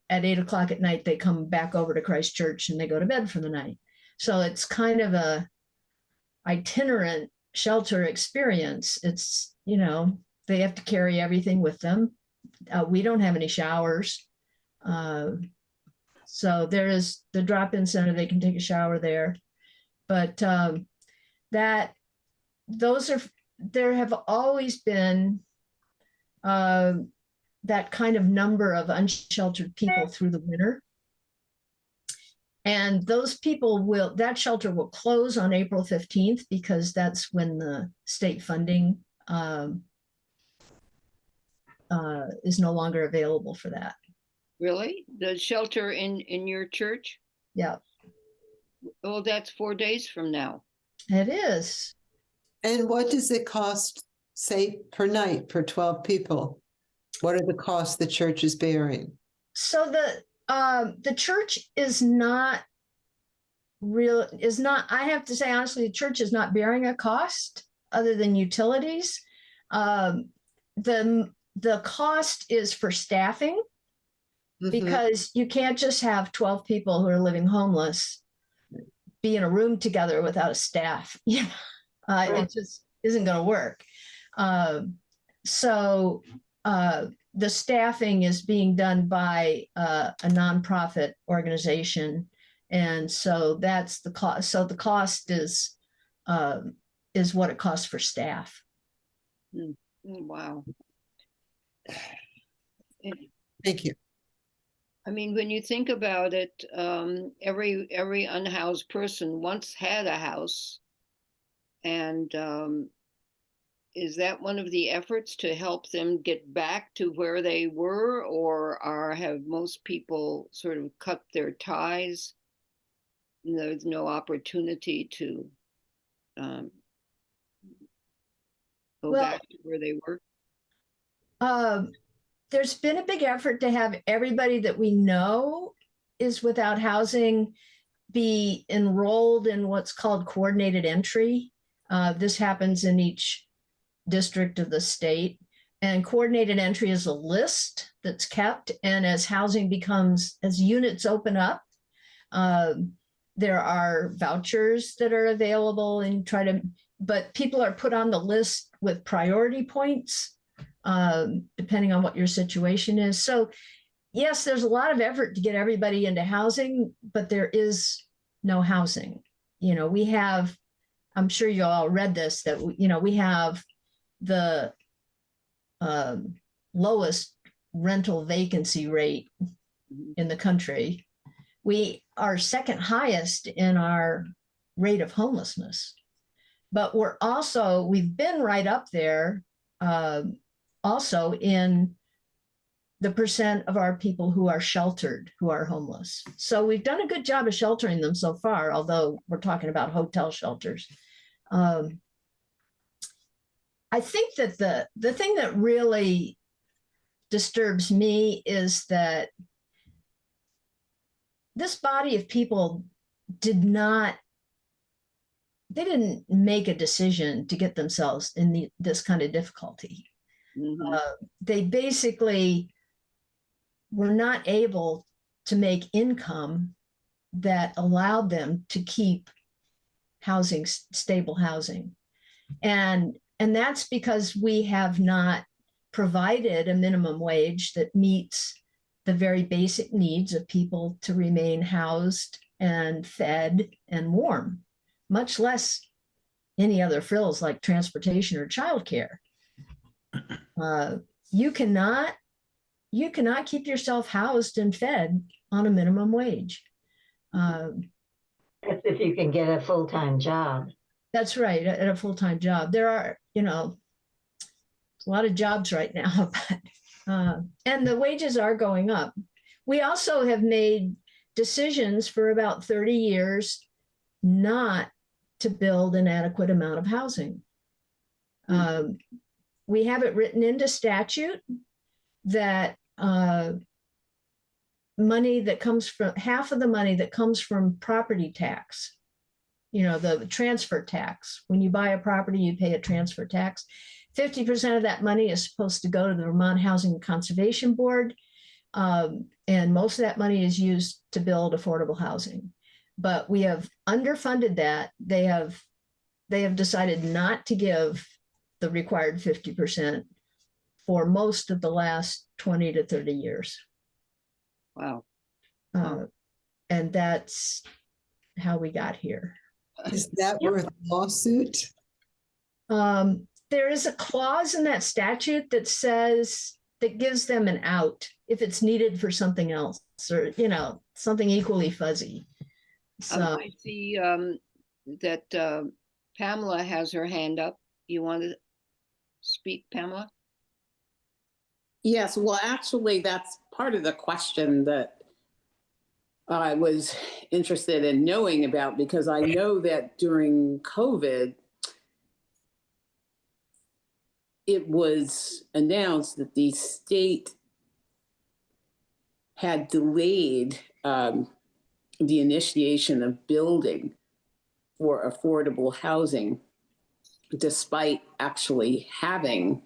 at eight o'clock at night, they come back over to Christ Church and they go to bed for the night. So it's kind of a itinerant shelter experience. It's, you know, they have to carry everything with them. Uh, we don't have any showers. Uh, so there is the drop-in center, they can take a shower there. But um, that, those are, there have always been uh, that kind of number of unsheltered people through the winter. And those people will, that shelter will close on April 15th because that's when the state funding um, uh, is no longer available for that. Really? The shelter in, in your church? Yeah, Well, that's four days from now. it is. And what does it cost say per night for twelve people? What are the costs the church is bearing? So the, um, the church is not real, is not, I have to say honestly, the church is not bearing a cost other than utilities. Um, the, the cost is for staffing Mhm. because you can't just have twelve people who are living homeless be in a room together without a staff. Yeah, uh, Right. it just isn't going to work. Um, so uh, the staffing is being done by uh, a nonprofit organization, and so that's the cost. So the cost is um, is what it costs for staff. Mm, Wow. Thank you. I mean, when you think about it, um, every, every unhoused person once had a house. And, um, is that one of the efforts to help them get back to where they were? Or are, have most people sort of cut their ties? And There's no opportunity to, um, go Well- back to where they were? Um, there's been a big effort to have everybody that we know is without housing be enrolled in what's called coordinated entry. Uh, this happens in each district of the state. And coordinated entry is a list that's kept. And as housing becomes, as units open up, um, there are vouchers that are available and try to, but people are put on the list with priority points um, depending on what your situation is. So, yes, there's a lot of effort to get everybody into housing, but there is no housing. You know, we have, I'm sure you all read this, that, you know, we have the um, lowest rental vacancy rate in the country. We are second highest in our rate of homelessness. But we're also, we've been right up there um, also in the percent of our people who are sheltered, who are homeless. So we've done a good job of sheltering them so far, although we're talking about hotel shelters. Um, I think that the the thing that really disturbs me is that this body of people did not they didn't make a decision to get themselves in the, this kind of difficulty Mhm. uh, they basically were not able to make income that allowed them to keep housing stable housing and and that's because we have not provided a minimum wage that meets the very basic needs of people to remain housed and fed and warm much less any other frills like transportation or childcare uh, you cannot you cannot keep yourself housed and fed on a minimum wage. Um, That's if you can get a full-time job. that's right, at at a full-time job. There are, you know, a lot of jobs right now, but uh, and the wages are going up. We also have made decisions for about 30 years not to build an adequate amount of housing. Um, we have it written into statute that uh, money that comes from half of the money that comes from property tax, you know, the transfer tax. When you buy a property, you pay a transfer tax. 50% of that money is supposed to go to the Vermont Housing and Conservation Board. Um, and most of that money is used to build affordable housing. But we have underfunded that. They have they have decided not to give the required 50% for most of the last 20 to 30 years. Wow. Uh, and that's how we got here. Is that Yep. worth a lawsuit? Um, there is a clause in that statute that says that gives them an out if it's needed for something else or, you know, something equally fuzzy. Um, I see um, that uh, Pamela has her hand up. You want to speak, Pamela? Yes, well, actually, that's part of the question that I was interested in knowing about because I know that during COVID, it was announced that the state had delayed um, the initiation of building for affordable housing despite actually having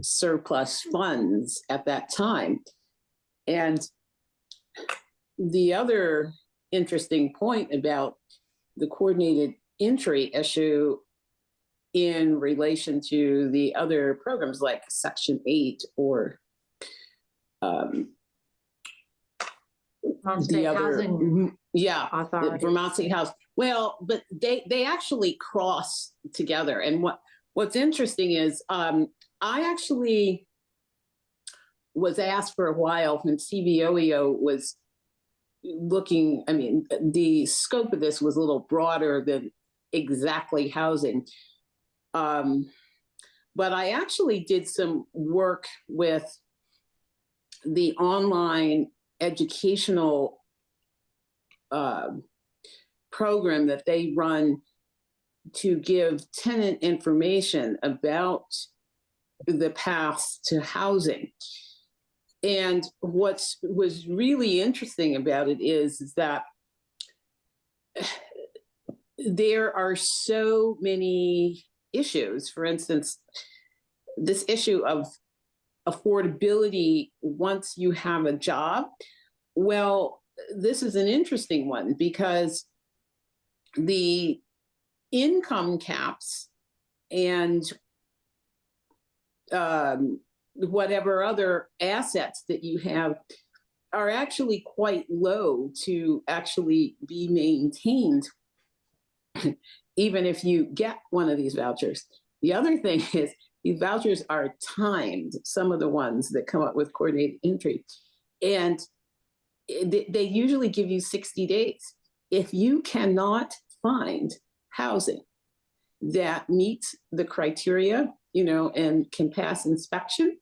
surplus funds at that time. And the other interesting point about the coordinated entry issue in relation to the other programs like Section 8 or um, the other, Housing Mhm, yeah. Vermont State House. Well, but they they actually cross together. And what what's interesting is um, I actually was asked for a while when CVOEO was looking. I mean, the scope of this was a little broader than exactly housing. Um, but I actually did some work with the online educational um program that they run to give tenant information about the paths to housing. And what was really interesting about it is, is that there are so many issues. For instance, this issue of affordability once you have a job. Well, this is an interesting one because the income caps and um, whatever other assets that you have are actually quite low to actually be maintained, even if you get one of these vouchers. The other thing is these vouchers are timed, some of the ones that come up with coordinated entry. And they, they usually give you 60 days. If you cannot find housing that meets the criteria, you know, and can pass inspection,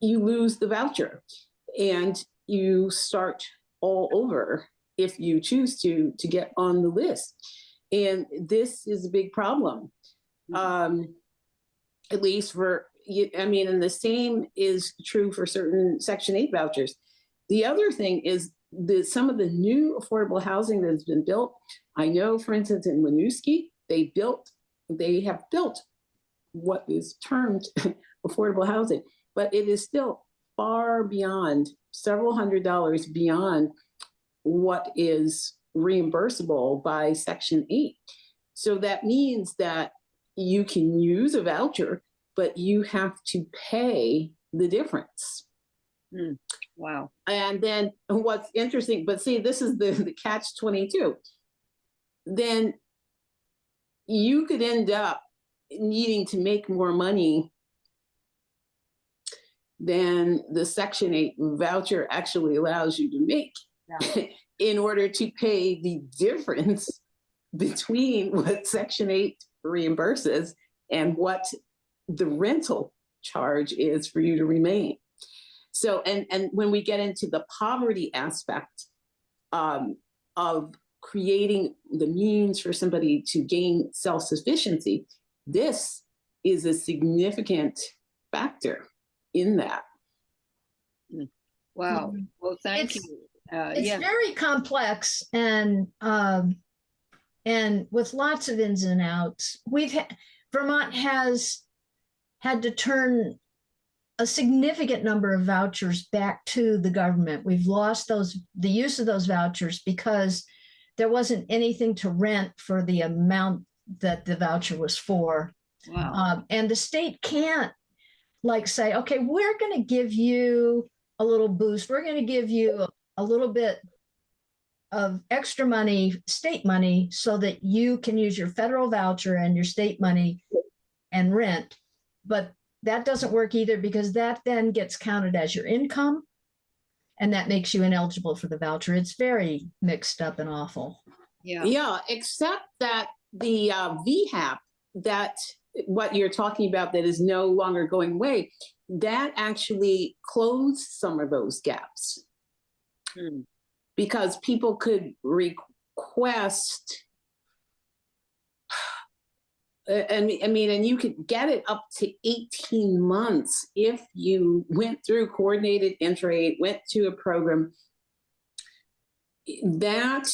you lose the voucher and you start all over if you choose to to get on the list. And this is a big problem. Um, at least for, you- I mean, and the same is true for certain Section 8 vouchers. The other thing is the, some of the new affordable housing that has been built. I know, for instance, in Winooski, they built, they have built what is termed affordable housing, but it is still far beyond, several hundred dollars beyond what is reimbursable by Section 8. So that means that you can use a voucher, but you have to pay the difference. Mm, wow. And then what's interesting, but see, this is the, the catch 22. Then you could end up needing to make more money than the Section 8 voucher actually allows you to make in order to pay the difference between what Section 8 reimburses and what the rental charge is for you to remain. So, and, and when we get into the poverty aspect um, of creating the means for somebody to gain self-sufficiency, this is a significant factor in that. Wow. Well, thank It's- you. Uh, It's yeah. very complex and, um, and with lots of ins and outs. We've, had Vermont has had to turn a significant number of vouchers back to the government. We've lost those, the use of those vouchers because there wasn't anything to rent for the amount that the voucher was for. Wow. Um, and the state can't like say, okay, we're going to give you a little boost. We're going to give you a little bit of extra money, state money, so that you can use your federal voucher and your state money and rent. But that doesn't work either because that then gets counted as your income. And that makes you ineligible for the voucher. It's very mixed up and awful. Yeah. Yeah, except that the uh, VHAP, that what you're talking about that is no longer going away, that actually closed some of those gaps Hmm. because people could request Uh, and I mean, and you could get it up to 18 months if you went through coordinated entry, went to a program. That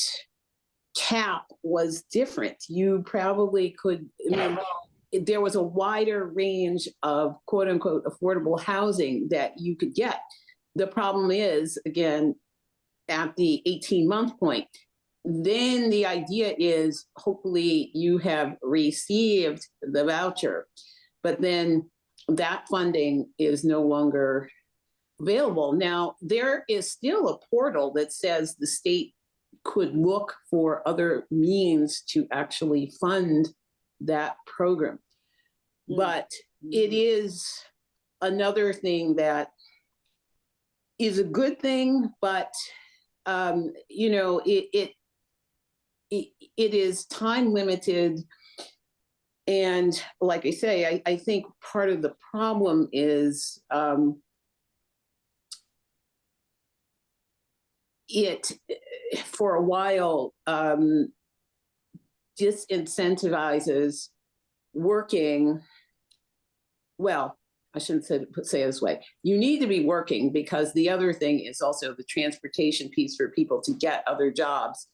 cap was different. You probably could, I mean, there was a wider range of quote unquote affordable housing that you could get. The problem is, again, at the 18 month point, then the idea is hopefully you have received the voucher, but then that funding is no longer available. Now, there is still a portal that says the state could look for other means to actually fund that program. Mm. But it is another thing that is a good thing, but um, you know, it, it it, is time limited. And like I say, I, I think part of the problem is um, it, for a while, um, disincentivizes working. Well, I shouldn't say, say it this way. You need to be working because the other thing is also the transportation piece for people to get other jobs.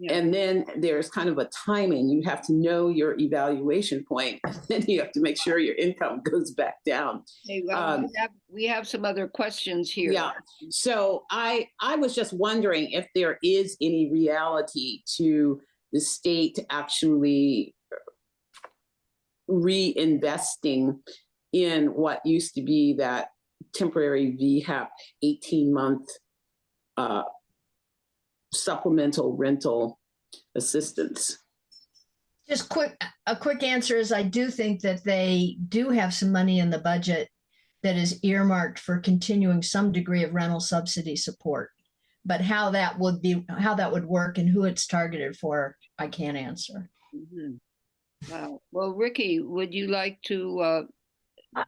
Yeah. And then there's kind of a timing. You have to know your evaluation point, and then you have to make sure your income goes back down. Hey, well, Um, we have- we have some other questions here. Yeah. So I I was just wondering if there is any reality to the state actually reinvesting in what used to be that temporary VHAP 18 month uh, supplemental rental assistance. Just quick, a quick answer is I do think that they do have some money in the budget that is earmarked for continuing some degree of rental subsidy support. But how that would be, how that would work and who it's targeted for, I can't answer. Mhm. Wow. Well, Ricky, would you like to, uh,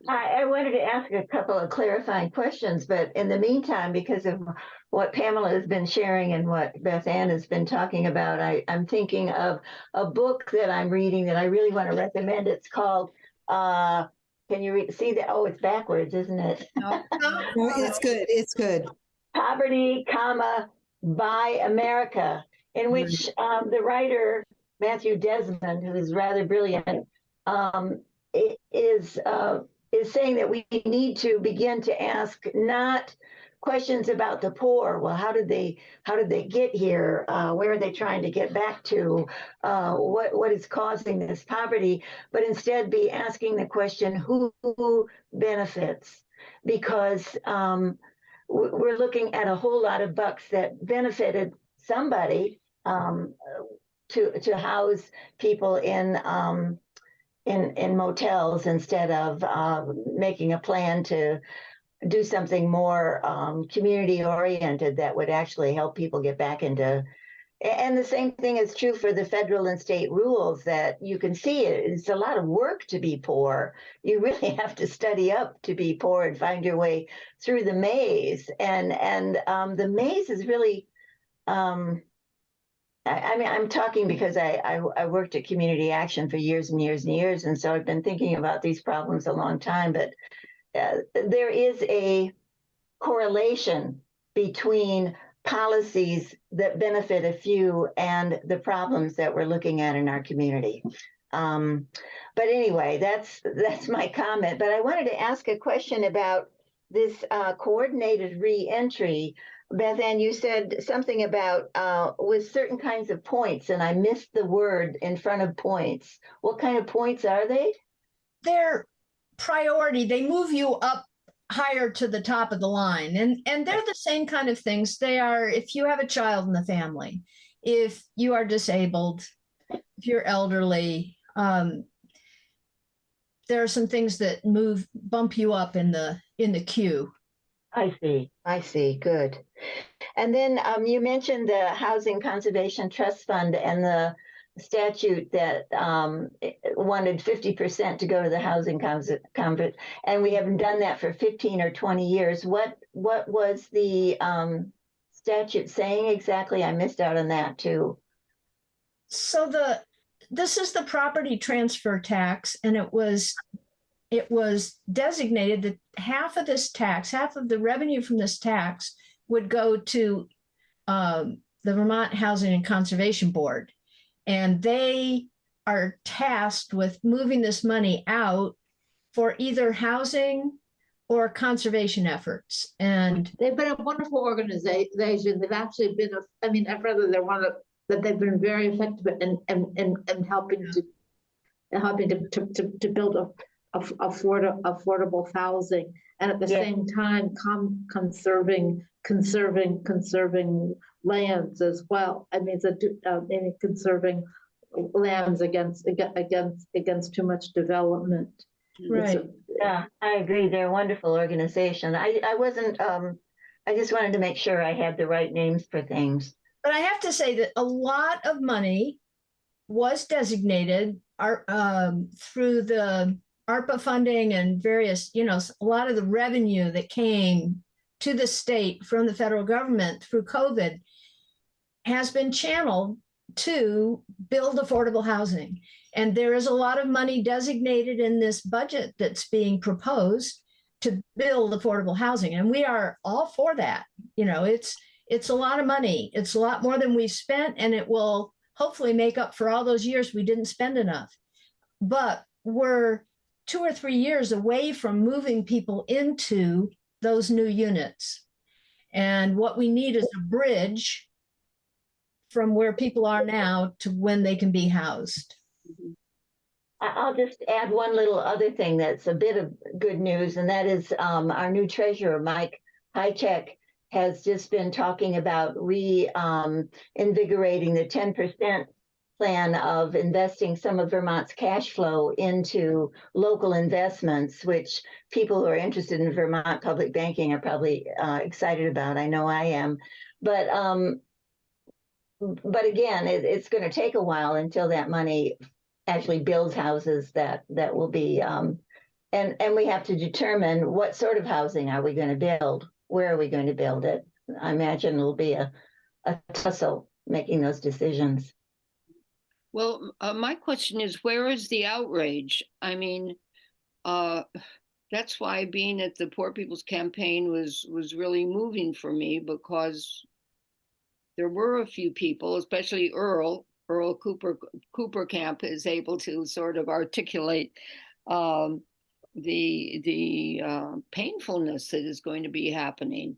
I, I wanted to ask a couple of clarifying questions, but in the meantime, because of what Pamela has been sharing and what Beth Ann has been talking about, I, I'm thinking of a book that I'm reading that I really want to recommend. It's called, uh, can you read, see that? Oh, it's backwards, isn't it? no, No, It's good, it's good. Poverty, comma, by America, in which um, the writer Matthew Desmond, who is rather brilliant, um, i- is uh, is saying that we need to begin to ask not questions about the poor. Well, how did they how did they get here? Uh, where are they trying to get back to? Uh, what what is causing this poverty? But instead, be asking the question: Who, who benefits? Because um, we're looking at a whole lot of bucks that benefited somebody um, to to house people in um, in in motels instead of um, making a plan to do something more um, community oriented that would actually help people get back into. And the same thing is true for the federal and state rules that you can see it. It's a lot of work to be poor. You really have to study up to be poor and find your way through the maze. And and um, the maze is really um, I, I mean, I'm talking because I, I I worked at Community Action for years and years and years, and so I've been thinking about these problems a long time. But uh, there is a correlation between policies that benefit a few and the problems that we're looking at in our community. Um, but anyway, that's that's my comment. But I wanted to ask a question about this uh, coordinated reentry. Beth Ann, you said something about uh, with certain kinds of points, and I missed the word in front of points. What kind of points are they? They're priority, they move you up higher to the top of the line. And and they're the same kind of things. They are if you have a child in the family, if you are disabled, if you're elderly, um, there are some things that move bump you up in the in the queue. I see. I see. Good. And then um, you mentioned the Housing Conservation Trust Fund and the statute that um, wanted 50% to go to the housing cons- convert, and we haven't done that for 15 or 20 years. What what was the um, statute saying exactly? I missed out on that too. So the this is the property transfer tax and it was, it was designated that half of this tax, half of the revenue from this tax would go to um, the Vermont Housing and Conservation Board. And they are tasked with moving this money out for either housing or conservation efforts. And They've been a wonderful organization. They've actually been, a- I mean, I'd rather they're one of, that they've been very effective in, in, in, in helping to, helping to, to, to build a, aff- afford, affordable housing. And at the Yeah. same time, com, conserving, conserving, conserving lands as well. I mean, so, do- uh, maybe conserving lands against, aga- against, against too much development. It's Right. a- Yeah, I agree. They're a wonderful organization. I, I wasn't, um, I just wanted to make sure I had the right names for things. But I have to say that a lot of money was designated ar- um, through the ARPA funding and various, you know, a lot of the revenue that came to the state from the federal government through COVID has been channeled to build affordable housing. And there is a lot of money designated in this budget that's being proposed to build affordable housing. And we are all for that. You know, it's, it's a lot of money. It's a lot more than we've spent and it will hopefully make up for all those years we didn't spend enough. But we're two or three years away from moving people into those new units. And what we need is a bridge from where people are now to when they can be housed. I'll just add one little other thing that's a bit of good news, and that is um, our new treasurer, Mike Pieciak, has just been talking about re um, the 10% plan of investing some of Vermont's cash flow into local investments, which people who are interested in Vermont public banking are probably uh, excited about. I know I am. But um, but again, it, it's going to take a while until that money actually builds houses that that will be um and and we have to determine what sort of housing are we going to build where are we going to build it i imagine it'll be a a tussle making those decisions Well, uh, my question is, where is the outrage? I mean, uh, that's why being at the Poor People's Campaign was was really moving for me because there were a few people, especially Earl, Earl Cooper Kooperkamp is able to sort of articulate um, the the uh, painfulness that is going to be happening.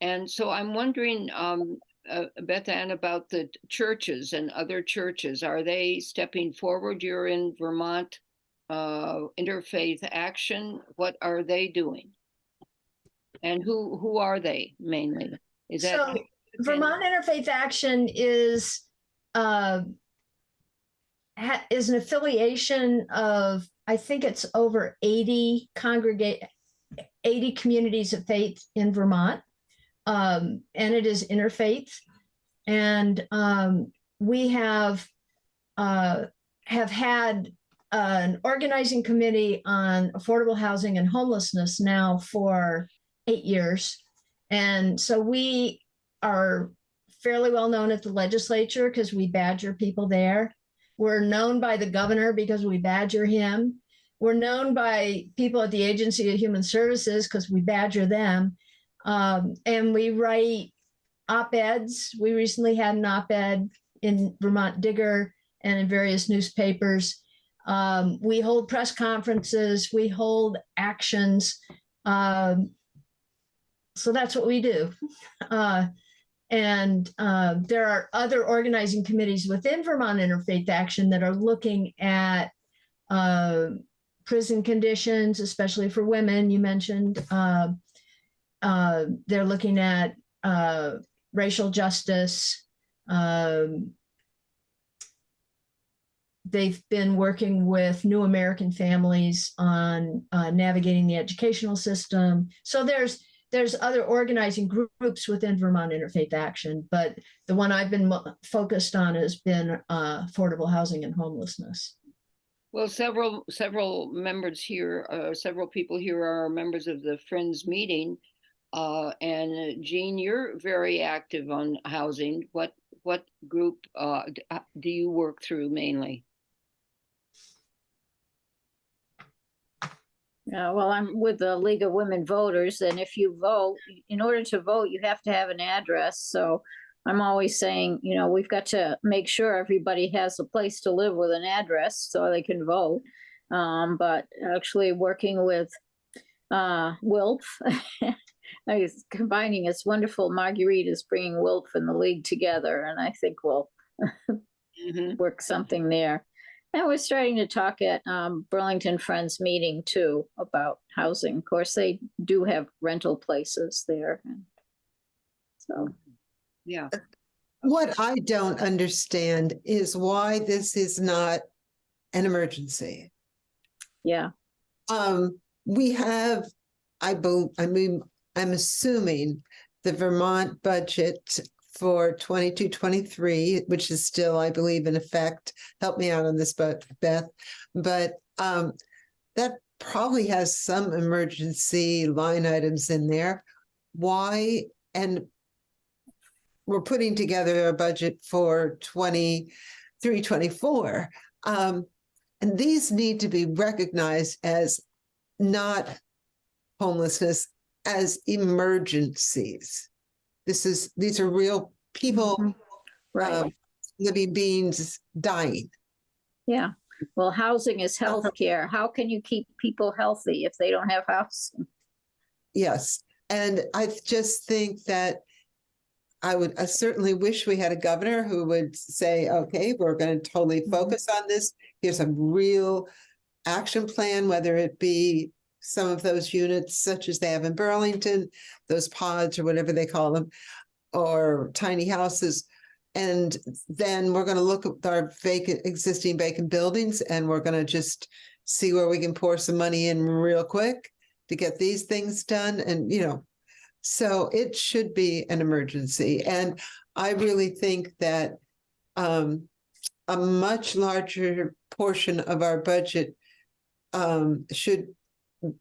And so I'm wondering, um, uh, Beth Ann, about the churches and other churches. Are they stepping forward? You're in Vermont uh, Interfaith Action. What are they doing? And who who are they mainly? Is that So Vermont Interfaith Action is uh, is an affiliation of I think it's over 80 congregate 80 communities of faith in Vermont. Um, and it is interfaith. And um, we have uh, have had an organizing committee on affordable housing and homelessness now for eight years. And so we are fairly well known at the legislature because we badger people there. We're known by the governor because we badger him. We're known by people at the Agency of Human Services because we badger them. Um, and we write op-eds. We recently had an op-ed in Vermont Digger and in various newspapers. Um, we hold press conferences, we hold actions. Um, so that's what we do. Uh, and uh, there are other organizing committees within Vermont Interfaith Action that are looking at uh, prison conditions, especially for women. You mentioned uh, they're looking at uh, racial justice. Um, they've been working with New American Families on uh, navigating the educational system. So there's there's other organizing groups within Vermont Interfaith Action, but the one I've been focused on has been uh, affordable housing and homelessness. Well, several several members here, uh, several people here are members of the Friends meeting. Uh, and uh, Jean, you're very active on housing. What what group uh, uh do you work through mainly? Yeah, well, I'm with the League of Women Voters, and if you vote, in order to vote, you have to have an address. So I'm always saying, you know, we've got to make sure everybody has a place to live with an address so they can vote. Um, but actually working with uh, WILF I was combining, it's wonderful. Marguerite is bringing Wilf and the League together, and I think we'll Mhm. work something there. And we're starting to talk at um, Burlington Friends meeting too about housing. Of course, they do have rental places there. So, Yeah, What I don't understand is why this is not an emergency. yeah, Um, we have, I bel I mean, I'm assuming the Vermont budget for 22, 23, which is still, I believe, in effect. Help me out on this, Beth, but um, that probably has some emergency line items in there. Why? And we're putting together a budget for 23, 24. Um, and these need to be recognized as not homelessness, as emergencies. This is, these are real people, Mhm. right, um, living beings dying. yeah. Well, housing is healthcare. How can you keep people healthy if they don't have housing? Yes, and I just think that I would, I certainly wish we had a governor who would say, okay, we're gonna totally Mhm. focus on this. Here's a real action plan, whether it be some of those units such as they have in Burlington, those pods or whatever they call them, or tiny houses. And then we're gonna look at our vacant, existing vacant buildings, and we're gonna just see where we can pour some money in real quick to get these things done and, you know, so it should be an emergency. And I really think that um, a much larger portion of our budget um, should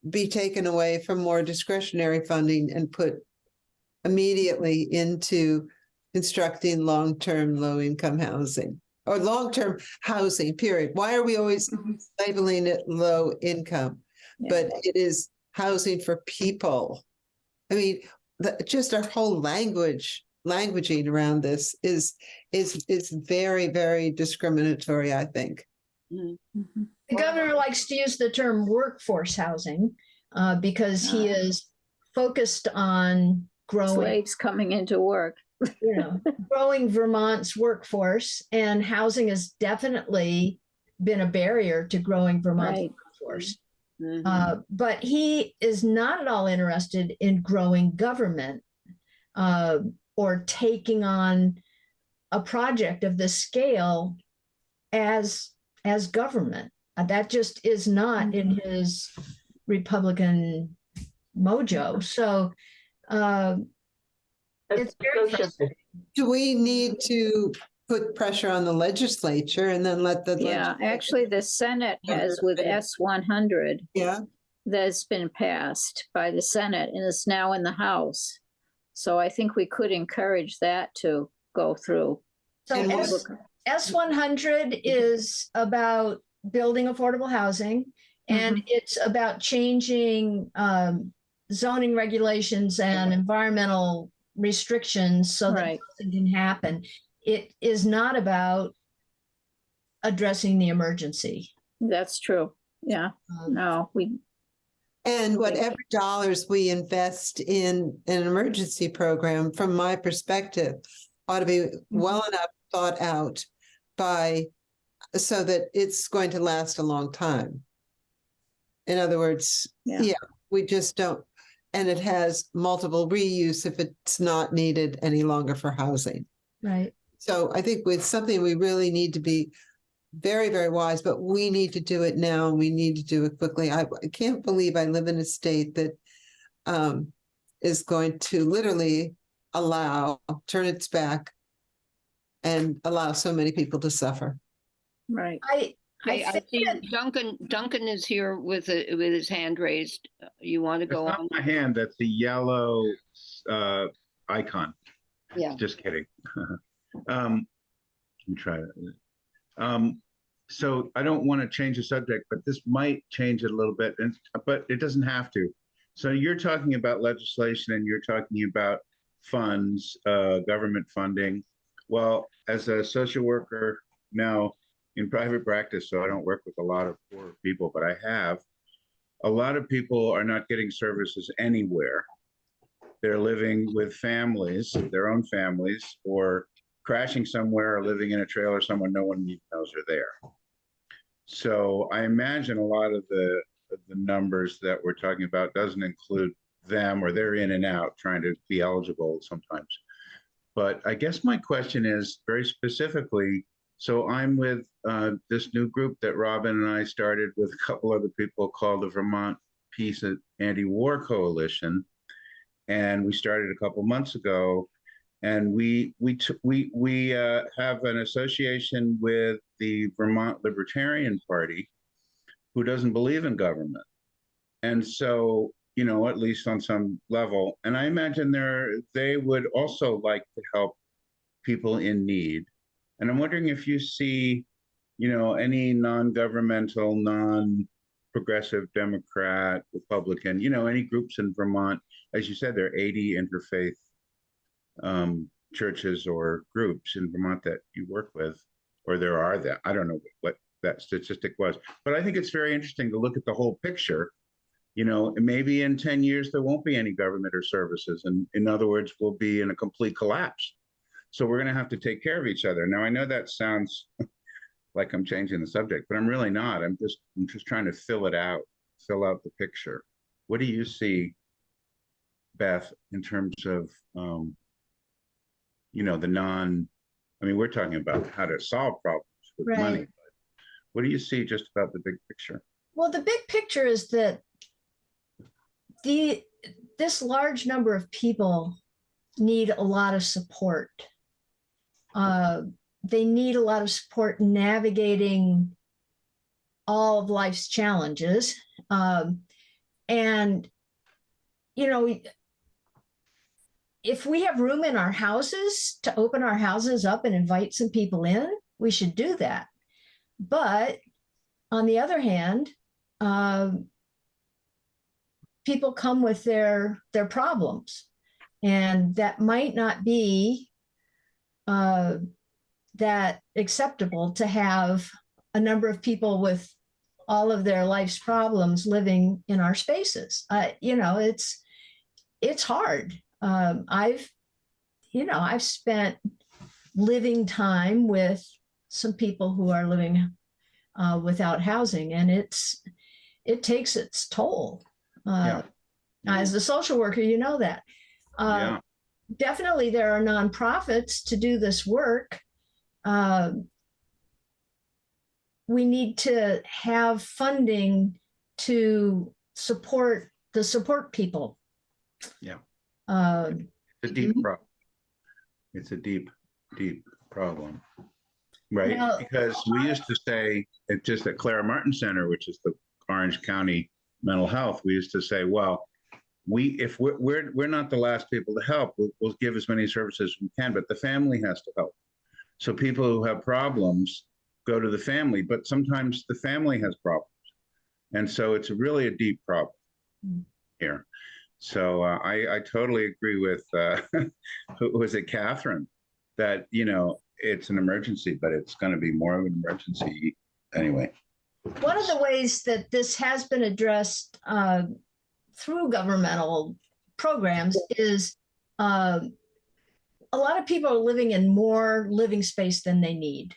be taken away from more discretionary funding and put immediately into constructing long-term low-income housing or long-term housing, period. Why are we always labeling it low income? Yeah. But it is housing for people. I mean, the, just our whole language, languaging around this is, is, is very, very discriminatory, I think. Mhm. Mhm. The governor likes to use the term workforce housing uh, because he Ah. is focused on growing, Slaves coming into work. you know, growing Vermont's workforce and housing has definitely been a barrier to growing Vermont's Right. workforce. Mhm. Uh, but he is not at all interested in growing government uh, or taking on a project of this scale as as government. Uh, that just is not in his Republican mojo. So uh, it's very frustrating. Do we need to put pressure on the legislature and then let the? Yeah, actually, the Senate has with S one hundred Yeah, that's been passed by the Senate and is now in the House. So I think we could encourage that to go through. So S- S one hundred is about building affordable housing. And it's about changing um, zoning regulations and environmental restrictions so that Right. nothing can happen. It is not about addressing the emergency. That's true. Yeah, Um, no, we, and whatever dollars we invest in an emergency program, from my perspective, ought to be well enough thought out by, so that it's going to last a long time. In other words, Yeah. yeah, we just don't, and it has multiple reuse if it's not needed any longer for housing. Right. So I think with something we really need to be very, very wise, but we need to do it now and we need to do it quickly. I, I can't believe I live in a state that um, is going to literally allow, turn its back and allow so many people to suffer. Right. I, I, I see that- Duncan, Duncan is here with, a- with his hand raised. Uh, You want to It's go not on? my hand, that's the yellow uh icon. Yeah. Just kidding. Um, let me try that. Um, so I don't want to change the subject, but this might change it a little bit, and, but it doesn't have to. So you're talking about legislation and you're talking about funds, uh, government funding. Well, as a social worker now in private practice, so I don't work with a lot of poor people, but I have. A lot of people are not getting services anywhere. They're living with families, their own families, or crashing somewhere or living in a trailer somewhere no one even knows are there. So I imagine a lot of the, the numbers that we're talking about doesn't include them or they're in and out trying to be eligible sometimes. But I guess my question is very specifically, so I'm with uh, this new group that Robin and I started with a couple other people called the Vermont Peace and Anti-War Coalition. And we started a couple months ago. And we we we we uh, have an association with the Vermont Libertarian Party, who doesn't believe in government, and so you know at least on some level, and I imagine they they would also like to help people in need, and I'm wondering if you see, you know, any non-governmental, non-progressive Democrat, Republican, you know, any groups in Vermont, as you said, there are 80 interfaith um, churches or groups in Vermont that you work with, or there are that. I don't know what that statistic was, but I think it's very interesting to look at the whole picture. You know, maybe in 10 years, there won't be any government or services. And in other words, we'll be in a complete collapse. So we're going to have to take care of each other. Now, I know that sounds like I'm changing the subject, but I'm really not. I'm just, I'm just trying to fill it out, fill out the picture. What do you see, Beth, in terms of um, you know, the non, I mean, we're talking about how to solve problems with Right. money. but What do you see just about the big picture? Well, the big picture is that the this large number of people need a lot of support. Uh, they need a lot of support navigating all of life's challenges. Um, and, you know, if we have room in our houses to open our houses up and invite some people in, we should do that. But on the other hand, um, people come with their their problems, and that might not be uh, that acceptable to have a number of people with all of their life's problems living in our spaces. Uh, you know, it's it's hard. Um, I've, you know, I've spent living time with some people who are living uh, without housing, and it's it takes its toll. Uh, As a social worker, you know that. Uh, Yeah, Definitely, there are nonprofits to do this work. Um, we need to have funding to support the support people. Yeah. Um, it's a deep problem. It's a deep, deep problem. Right? Now- Because we used to say, it just at Clara Martin Center, which is the Orange County Mental Health, we used to say, well, we, if we're, we're, we're not the last people to help, we'll, we'll give as many services as we can, but the family has to help. So people who have problems go to the family, but sometimes the family has problems. And so it's really a deep problem Mm. here. So uh, I, I totally agree with, uh, who was it, Catherine? That, you know, it's an emergency, but it's going to be more of an emergency anyway. one of the ways that this has been addressed uh, through governmental programs is um, a lot of people are living in more living space than they need.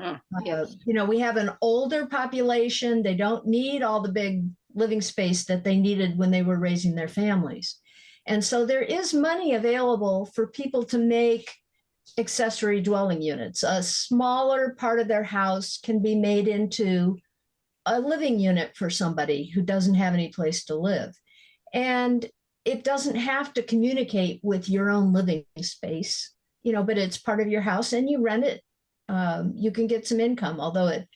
Huh, Uh, you know, we have an older population. They don't need all the big living space that they needed when they were raising their families. And so there is money available for people to make accessory dwelling units. A smaller part of their house can be made into a living unit for somebody who doesn't have any place to live. And it doesn't have to communicate with your own living space, you know, but it's part of your house and you rent it. Um, you can get some income, although it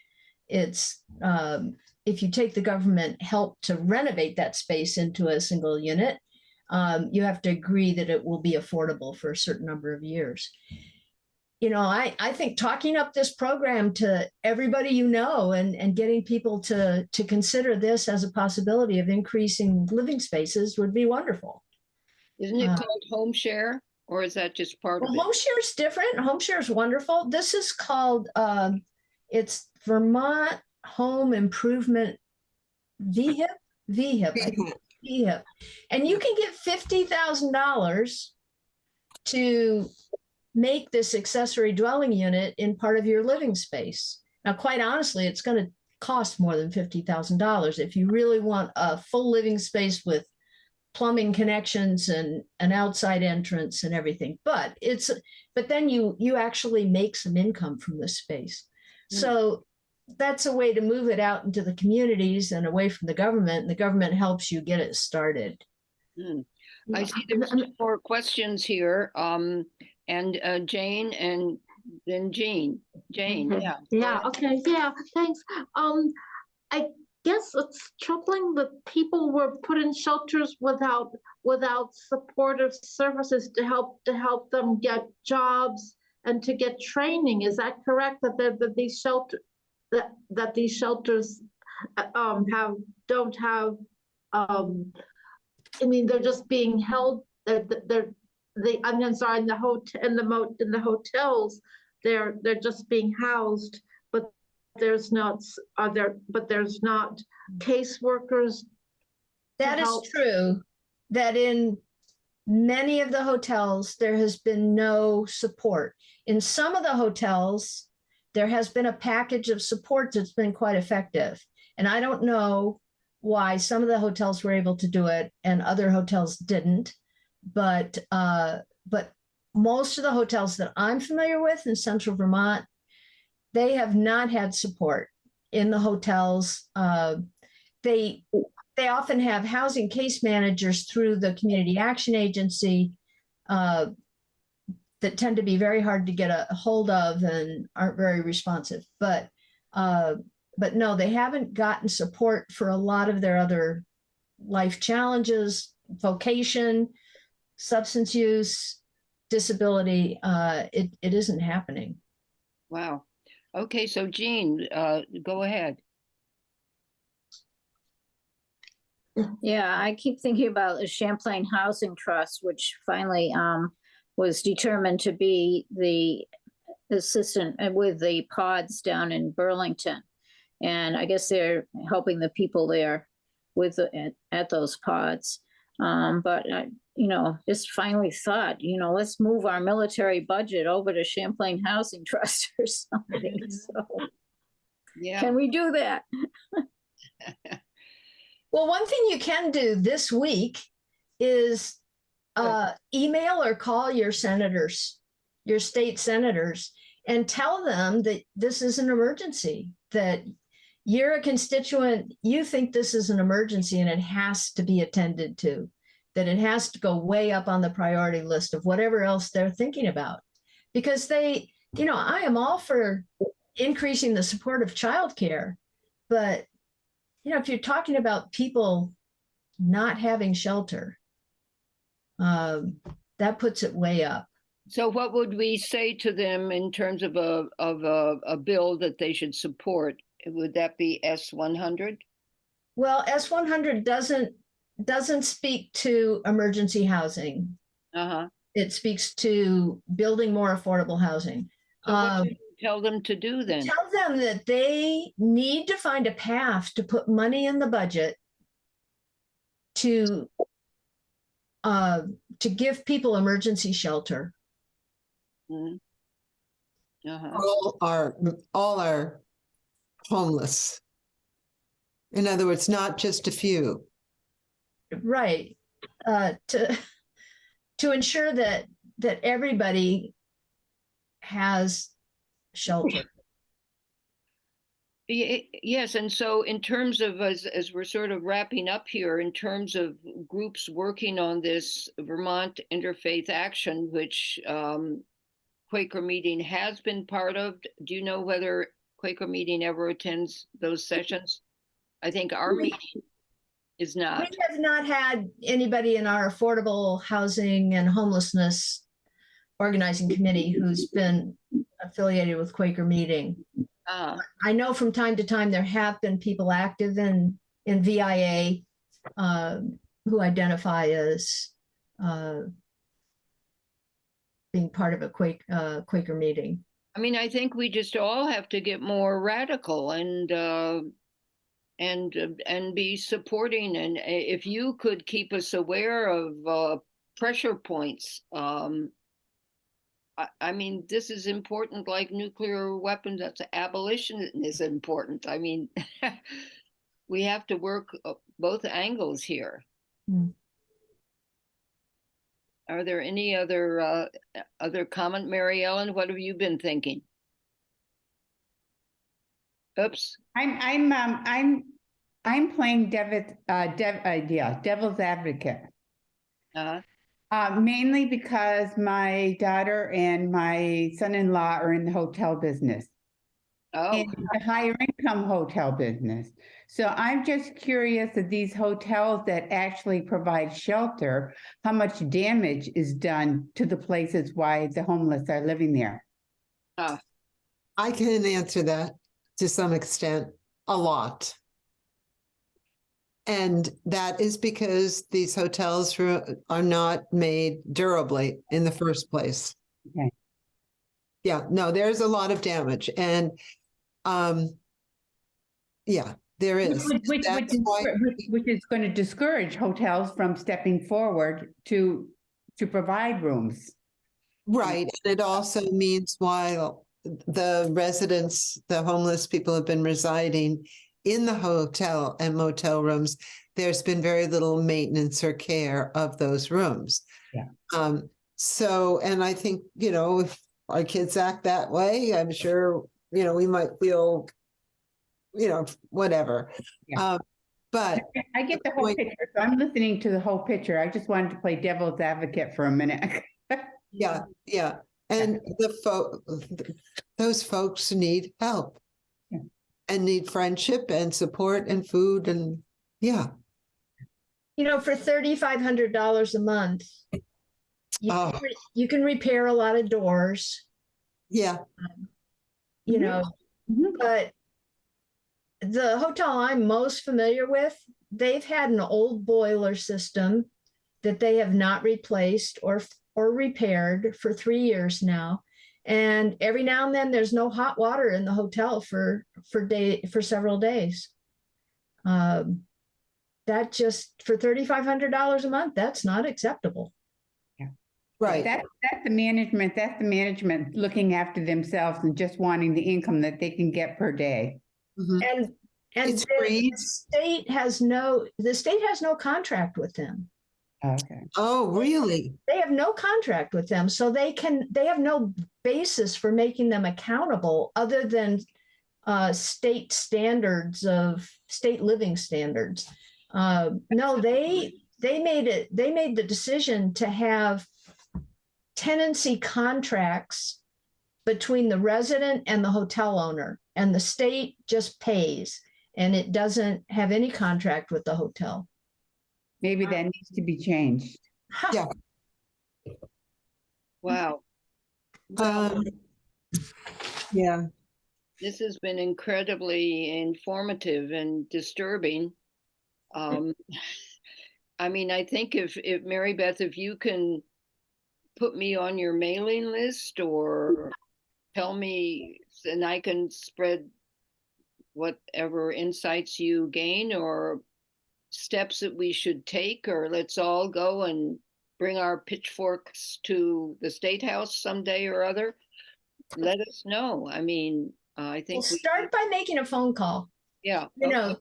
it's um, if you take the government help to renovate that space into a single unit, um, you have to agree that it will be affordable for a certain number of years. You know, I, I think talking up this program to everybody you know and, and getting people to, to consider this as a possibility of increasing living spaces would be wonderful. Isn't it Uh, called home share or is that just part of it? home share is different. Home share is wonderful. This is called, um, it's Vermont Home Improvement VHIP, VHIP, VHIP. And you can get fifty thousand dollars to make this accessory dwelling unit in part of your living space. Now, quite honestly, it's gonna cost more than fifty thousand dollars if you really want a full living space with plumbing connections and an outside entrance and everything. But it's, but then you, you actually make some income from this space. Mm. So that's a way to move it out into the communities and away from the government. And the government helps you get it started. Hmm. I see there's and- more questions here. Um, and uh, Jane and then Jean. Jane, Okay. yeah. Yeah, okay, yeah, thanks. Um, I guess it's troubling that people were put in shelters without, without supportive services to help, to help them get jobs and to get training. Is that correct? That, that, that these shelter, that, that these shelters, uh, um, have, don't have, um, I mean, they're just being held, they're, they're, the, I'm I'm in the hotel, in the moat in the hotels, they're, they're just being housed, but there's not, are there, but there's not caseworkers. That is true, that in many of the hotels, there has been no support. In some of the hotels, there has been a package of support that's been quite effective. And I don't know why some of the hotels were able to do it and other hotels didn't. But, uh, but most of the hotels that I'm familiar with in central Vermont, they have not had support in the hotels. Uh, they, they often have housing case managers through the community action agency uh, that tend to be very hard to get a hold of and aren't very responsive. But uh, but no, they haven't gotten support for a lot of their other life challenges, vocation, substance use, disability. Uh, it it isn't happening. Wow. Okay, so Jean, uh, go ahead. Yeah, I keep thinking about the Champlain Housing Trust, which finally um was determined to be the assistant uh, with the pods down in Burlington. And I guess they're helping the people there with the, at, at those pods. Um, but I, you know, just finally thought, you know, let's move our military budget over to Champlain Housing Trust or something. So Yeah, can we do that? Well, one thing you can do this week is uh, email or call your senators, your state senators, and tell them that this is an emergency, that you're a constituent, you think this is an emergency and it has to be attended to, that it has to go way up on the priority list of whatever else they're thinking about. Because they, you know, I am all for increasing the support of childcare, but you know, if you're talking about people not having shelter, um, that puts it way up. so what would we say to them in terms of a, of a, a bill that they should support? Would that be S one hundred? Well, S one hundred doesn't doesn't speak to emergency housing. Uh-huh. It speaks to building more affordable housing. So what Um, should we Tell them to do then. Tell them that they need to find a path to put money in the budget to uh, to give people emergency shelter. Mhm. Uh-huh. All our, all are homeless. In other words, not just a few. Right. Uh, to to ensure that that everybody has shelter. Yes, and so in terms of, as, as we're sort of wrapping up here, in terms of groups working on this Vermont Interfaith Action, which um, Quaker Meeting has been part of, do you know whether Quaker Meeting ever attends those sessions? I think our We- meeting is not. We have not had anybody in our affordable housing and homelessness organizing committee who's been affiliated with Quaker Meeting. Ah, I know from time to time, there have been people active in, in VIA um, who identify as uh, being part of a Quake, uh, Quaker meeting. I mean, I think we just all have to get more radical and, uh, and, uh, and be supporting. And if you could keep us aware of, uh, pressure points, um, I, I mean, this is important like nuclear weapons, that's abolition is important. I mean, we have to work uh, both angles here. Hmm. Are there any other, uh, other comment, Mary Ellen? What have you been thinking? Oops, I'm, I'm, um, I'm, I'm playing Dev, uh, Dev, uh, yeah, devil's advocate. uh, Uh, mainly because my daughter and my son-in-law are in the hotel business. oh, in the higher income hotel business. So I'm just curious of these hotels that actually provide shelter, how much damage is done to the places why the homeless are living there? I can answer that to some extent, a lot. And that is because these hotels are are not made durably in the first place. Okay. Yeah, no, there's a lot of damage and, um, yeah, there is. Which, which, which is, why- which- which is going to discourage hotels from stepping forward to, to provide rooms. Right, and it also means while the residents, the homeless people have been residing in the hotel and motel rooms, there's been very little maintenance or care of those rooms. Yeah. Um, so, and I think, you know, if our kids act that way, I'm sure, you know, we might feel, you know, whatever. Yeah. Um, but I get the whole Wait. picture, so I'm listening to the whole picture. I just wanted to play devil's advocate for a minute. Yeah, yeah, and the folk, those folks need help. Yeah. And need friendship and support and food and, yeah, You know, for thirty-five hundred dollars a month, you, can Oh. re- you can repair a lot of doors, yeah, you Mhm. know, Mhm. but the hotel I'm most familiar with, they've had an old boiler system that they have not replaced or or repaired for three years now. And every now and then there's no hot water in the hotel for for day for several days. Um, that just for thirty-five hundred dollars a month, that's not acceptable. Yeah. Right. That's, that's the management, that's the management looking after themselves and just wanting the income that they can get per day. Mhm. And and It's the- the state has no the state has no contract with them. Okay. Oh, really? They have no contract with them, so they can they have no basis for making them accountable other than uh, state standards of state living standards. Uh, no, they they made it. They made the decision to have tenancy contracts between the resident and the hotel owner, and the state just pays, and it doesn't have any contract with the hotel. Maybe that needs to be changed. Yeah. wow. Um, yeah, this has been incredibly informative and disturbing. Um, I mean, I think if, if Mary Beth, if you can put me on your mailing list or tell me, and I can spread whatever insights you gain or steps that we should take, or let's all go and bring our pitchforks to the State House someday or other. Let us know. I mean, uh, I Well, think, we- start by making a phone call. yeah. you okay. know,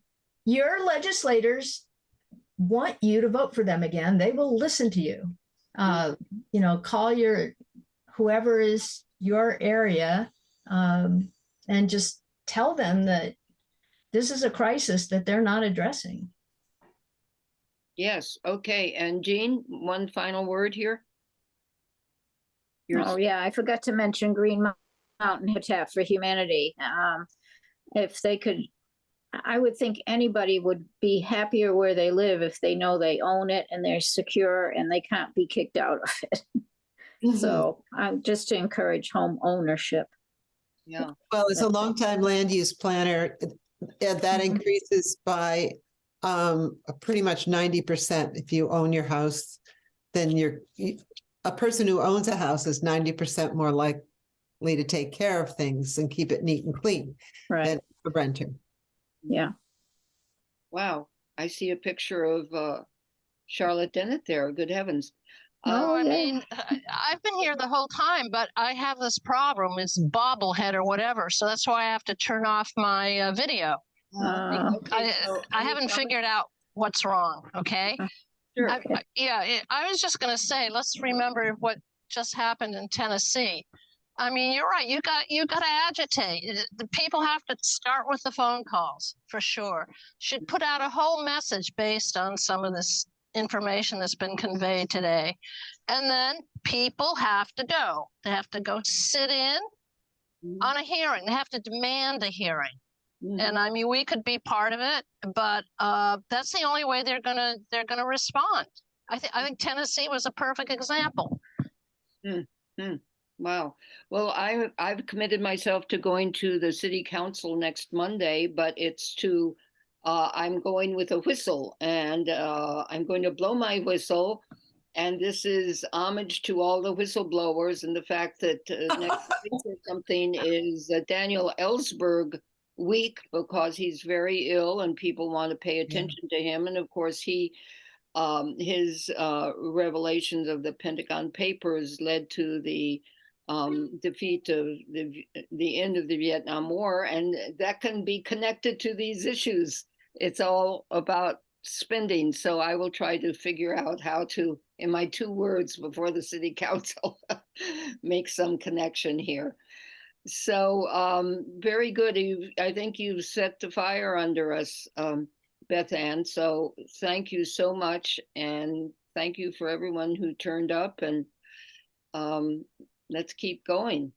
your legislators want you to vote for them again. They will listen to you. Uh, you know, call your whoever is your area um, and just tell them that this is a crisis that they're not addressing. Yes, okay, and Jean, one final word here? Yours- Oh, yeah, I forgot to mention Green Mountain Habitat for Humanity. Um, if they could, I would think anybody would be happier where they live if they know they own it and they're secure and they can't be kicked out of it. Mhm. So I'm just to encourage home ownership. Yeah, Well, as a longtime land use planner, that Mhm. increases by um pretty much ninety percent. If you own your house, then you're, you- a person who owns a house is ninety percent more likely to take care of things and keep it neat and clean Right, than a renter. yeah. wow. I see a picture of uh Charlotte Dennett there. Good heavens. Oh, I Uh, mean, I- I've been here the whole time, but I have this problem, it's bobblehead or whatever, so that's why I have to turn off my uh, video. Uh, okay, I, so I haven't figured out what's wrong, okay? Sure. I- I- Yeah, it- I was just gonna say, let's remember what just happened in Tennessee. I mean, you're right, you got, you gotta agitate. The people have to start with the phone calls, for sure. Should put out a whole message based on some of this information that's been conveyed today. And then people have to go. They have to go sit in Mhm, on a hearing. They have to demand a hearing. mhm. And I mean, we could be part of it, but uh, that's the only way they're gonna they're gonna respond. I think I think Tennessee was a perfect example. Hmm. Wow. Well, I, I've committed myself to going to the city council next Monday, but it's to, uh, I'm going with a whistle and, uh, I'm going to blow my whistle. And this is homage to all the whistleblowers and the fact that uh, next week or something is uh, Daniel Ellsberg week because he's very ill and people want to pay attention to him. And of course, he, um, his uh, revelations of the Pentagon Papers led to the um, defeat of the the end of the Vietnam War, and that can be connected to these issues. It's all about spending, so I will try to figure out how to, in my two words before the city council, make some connection here. So um, very good. You, I think you've set the fire under us, um, Beth Ann. So thank you so much, and thank you for everyone who turned up and um, let's keep going.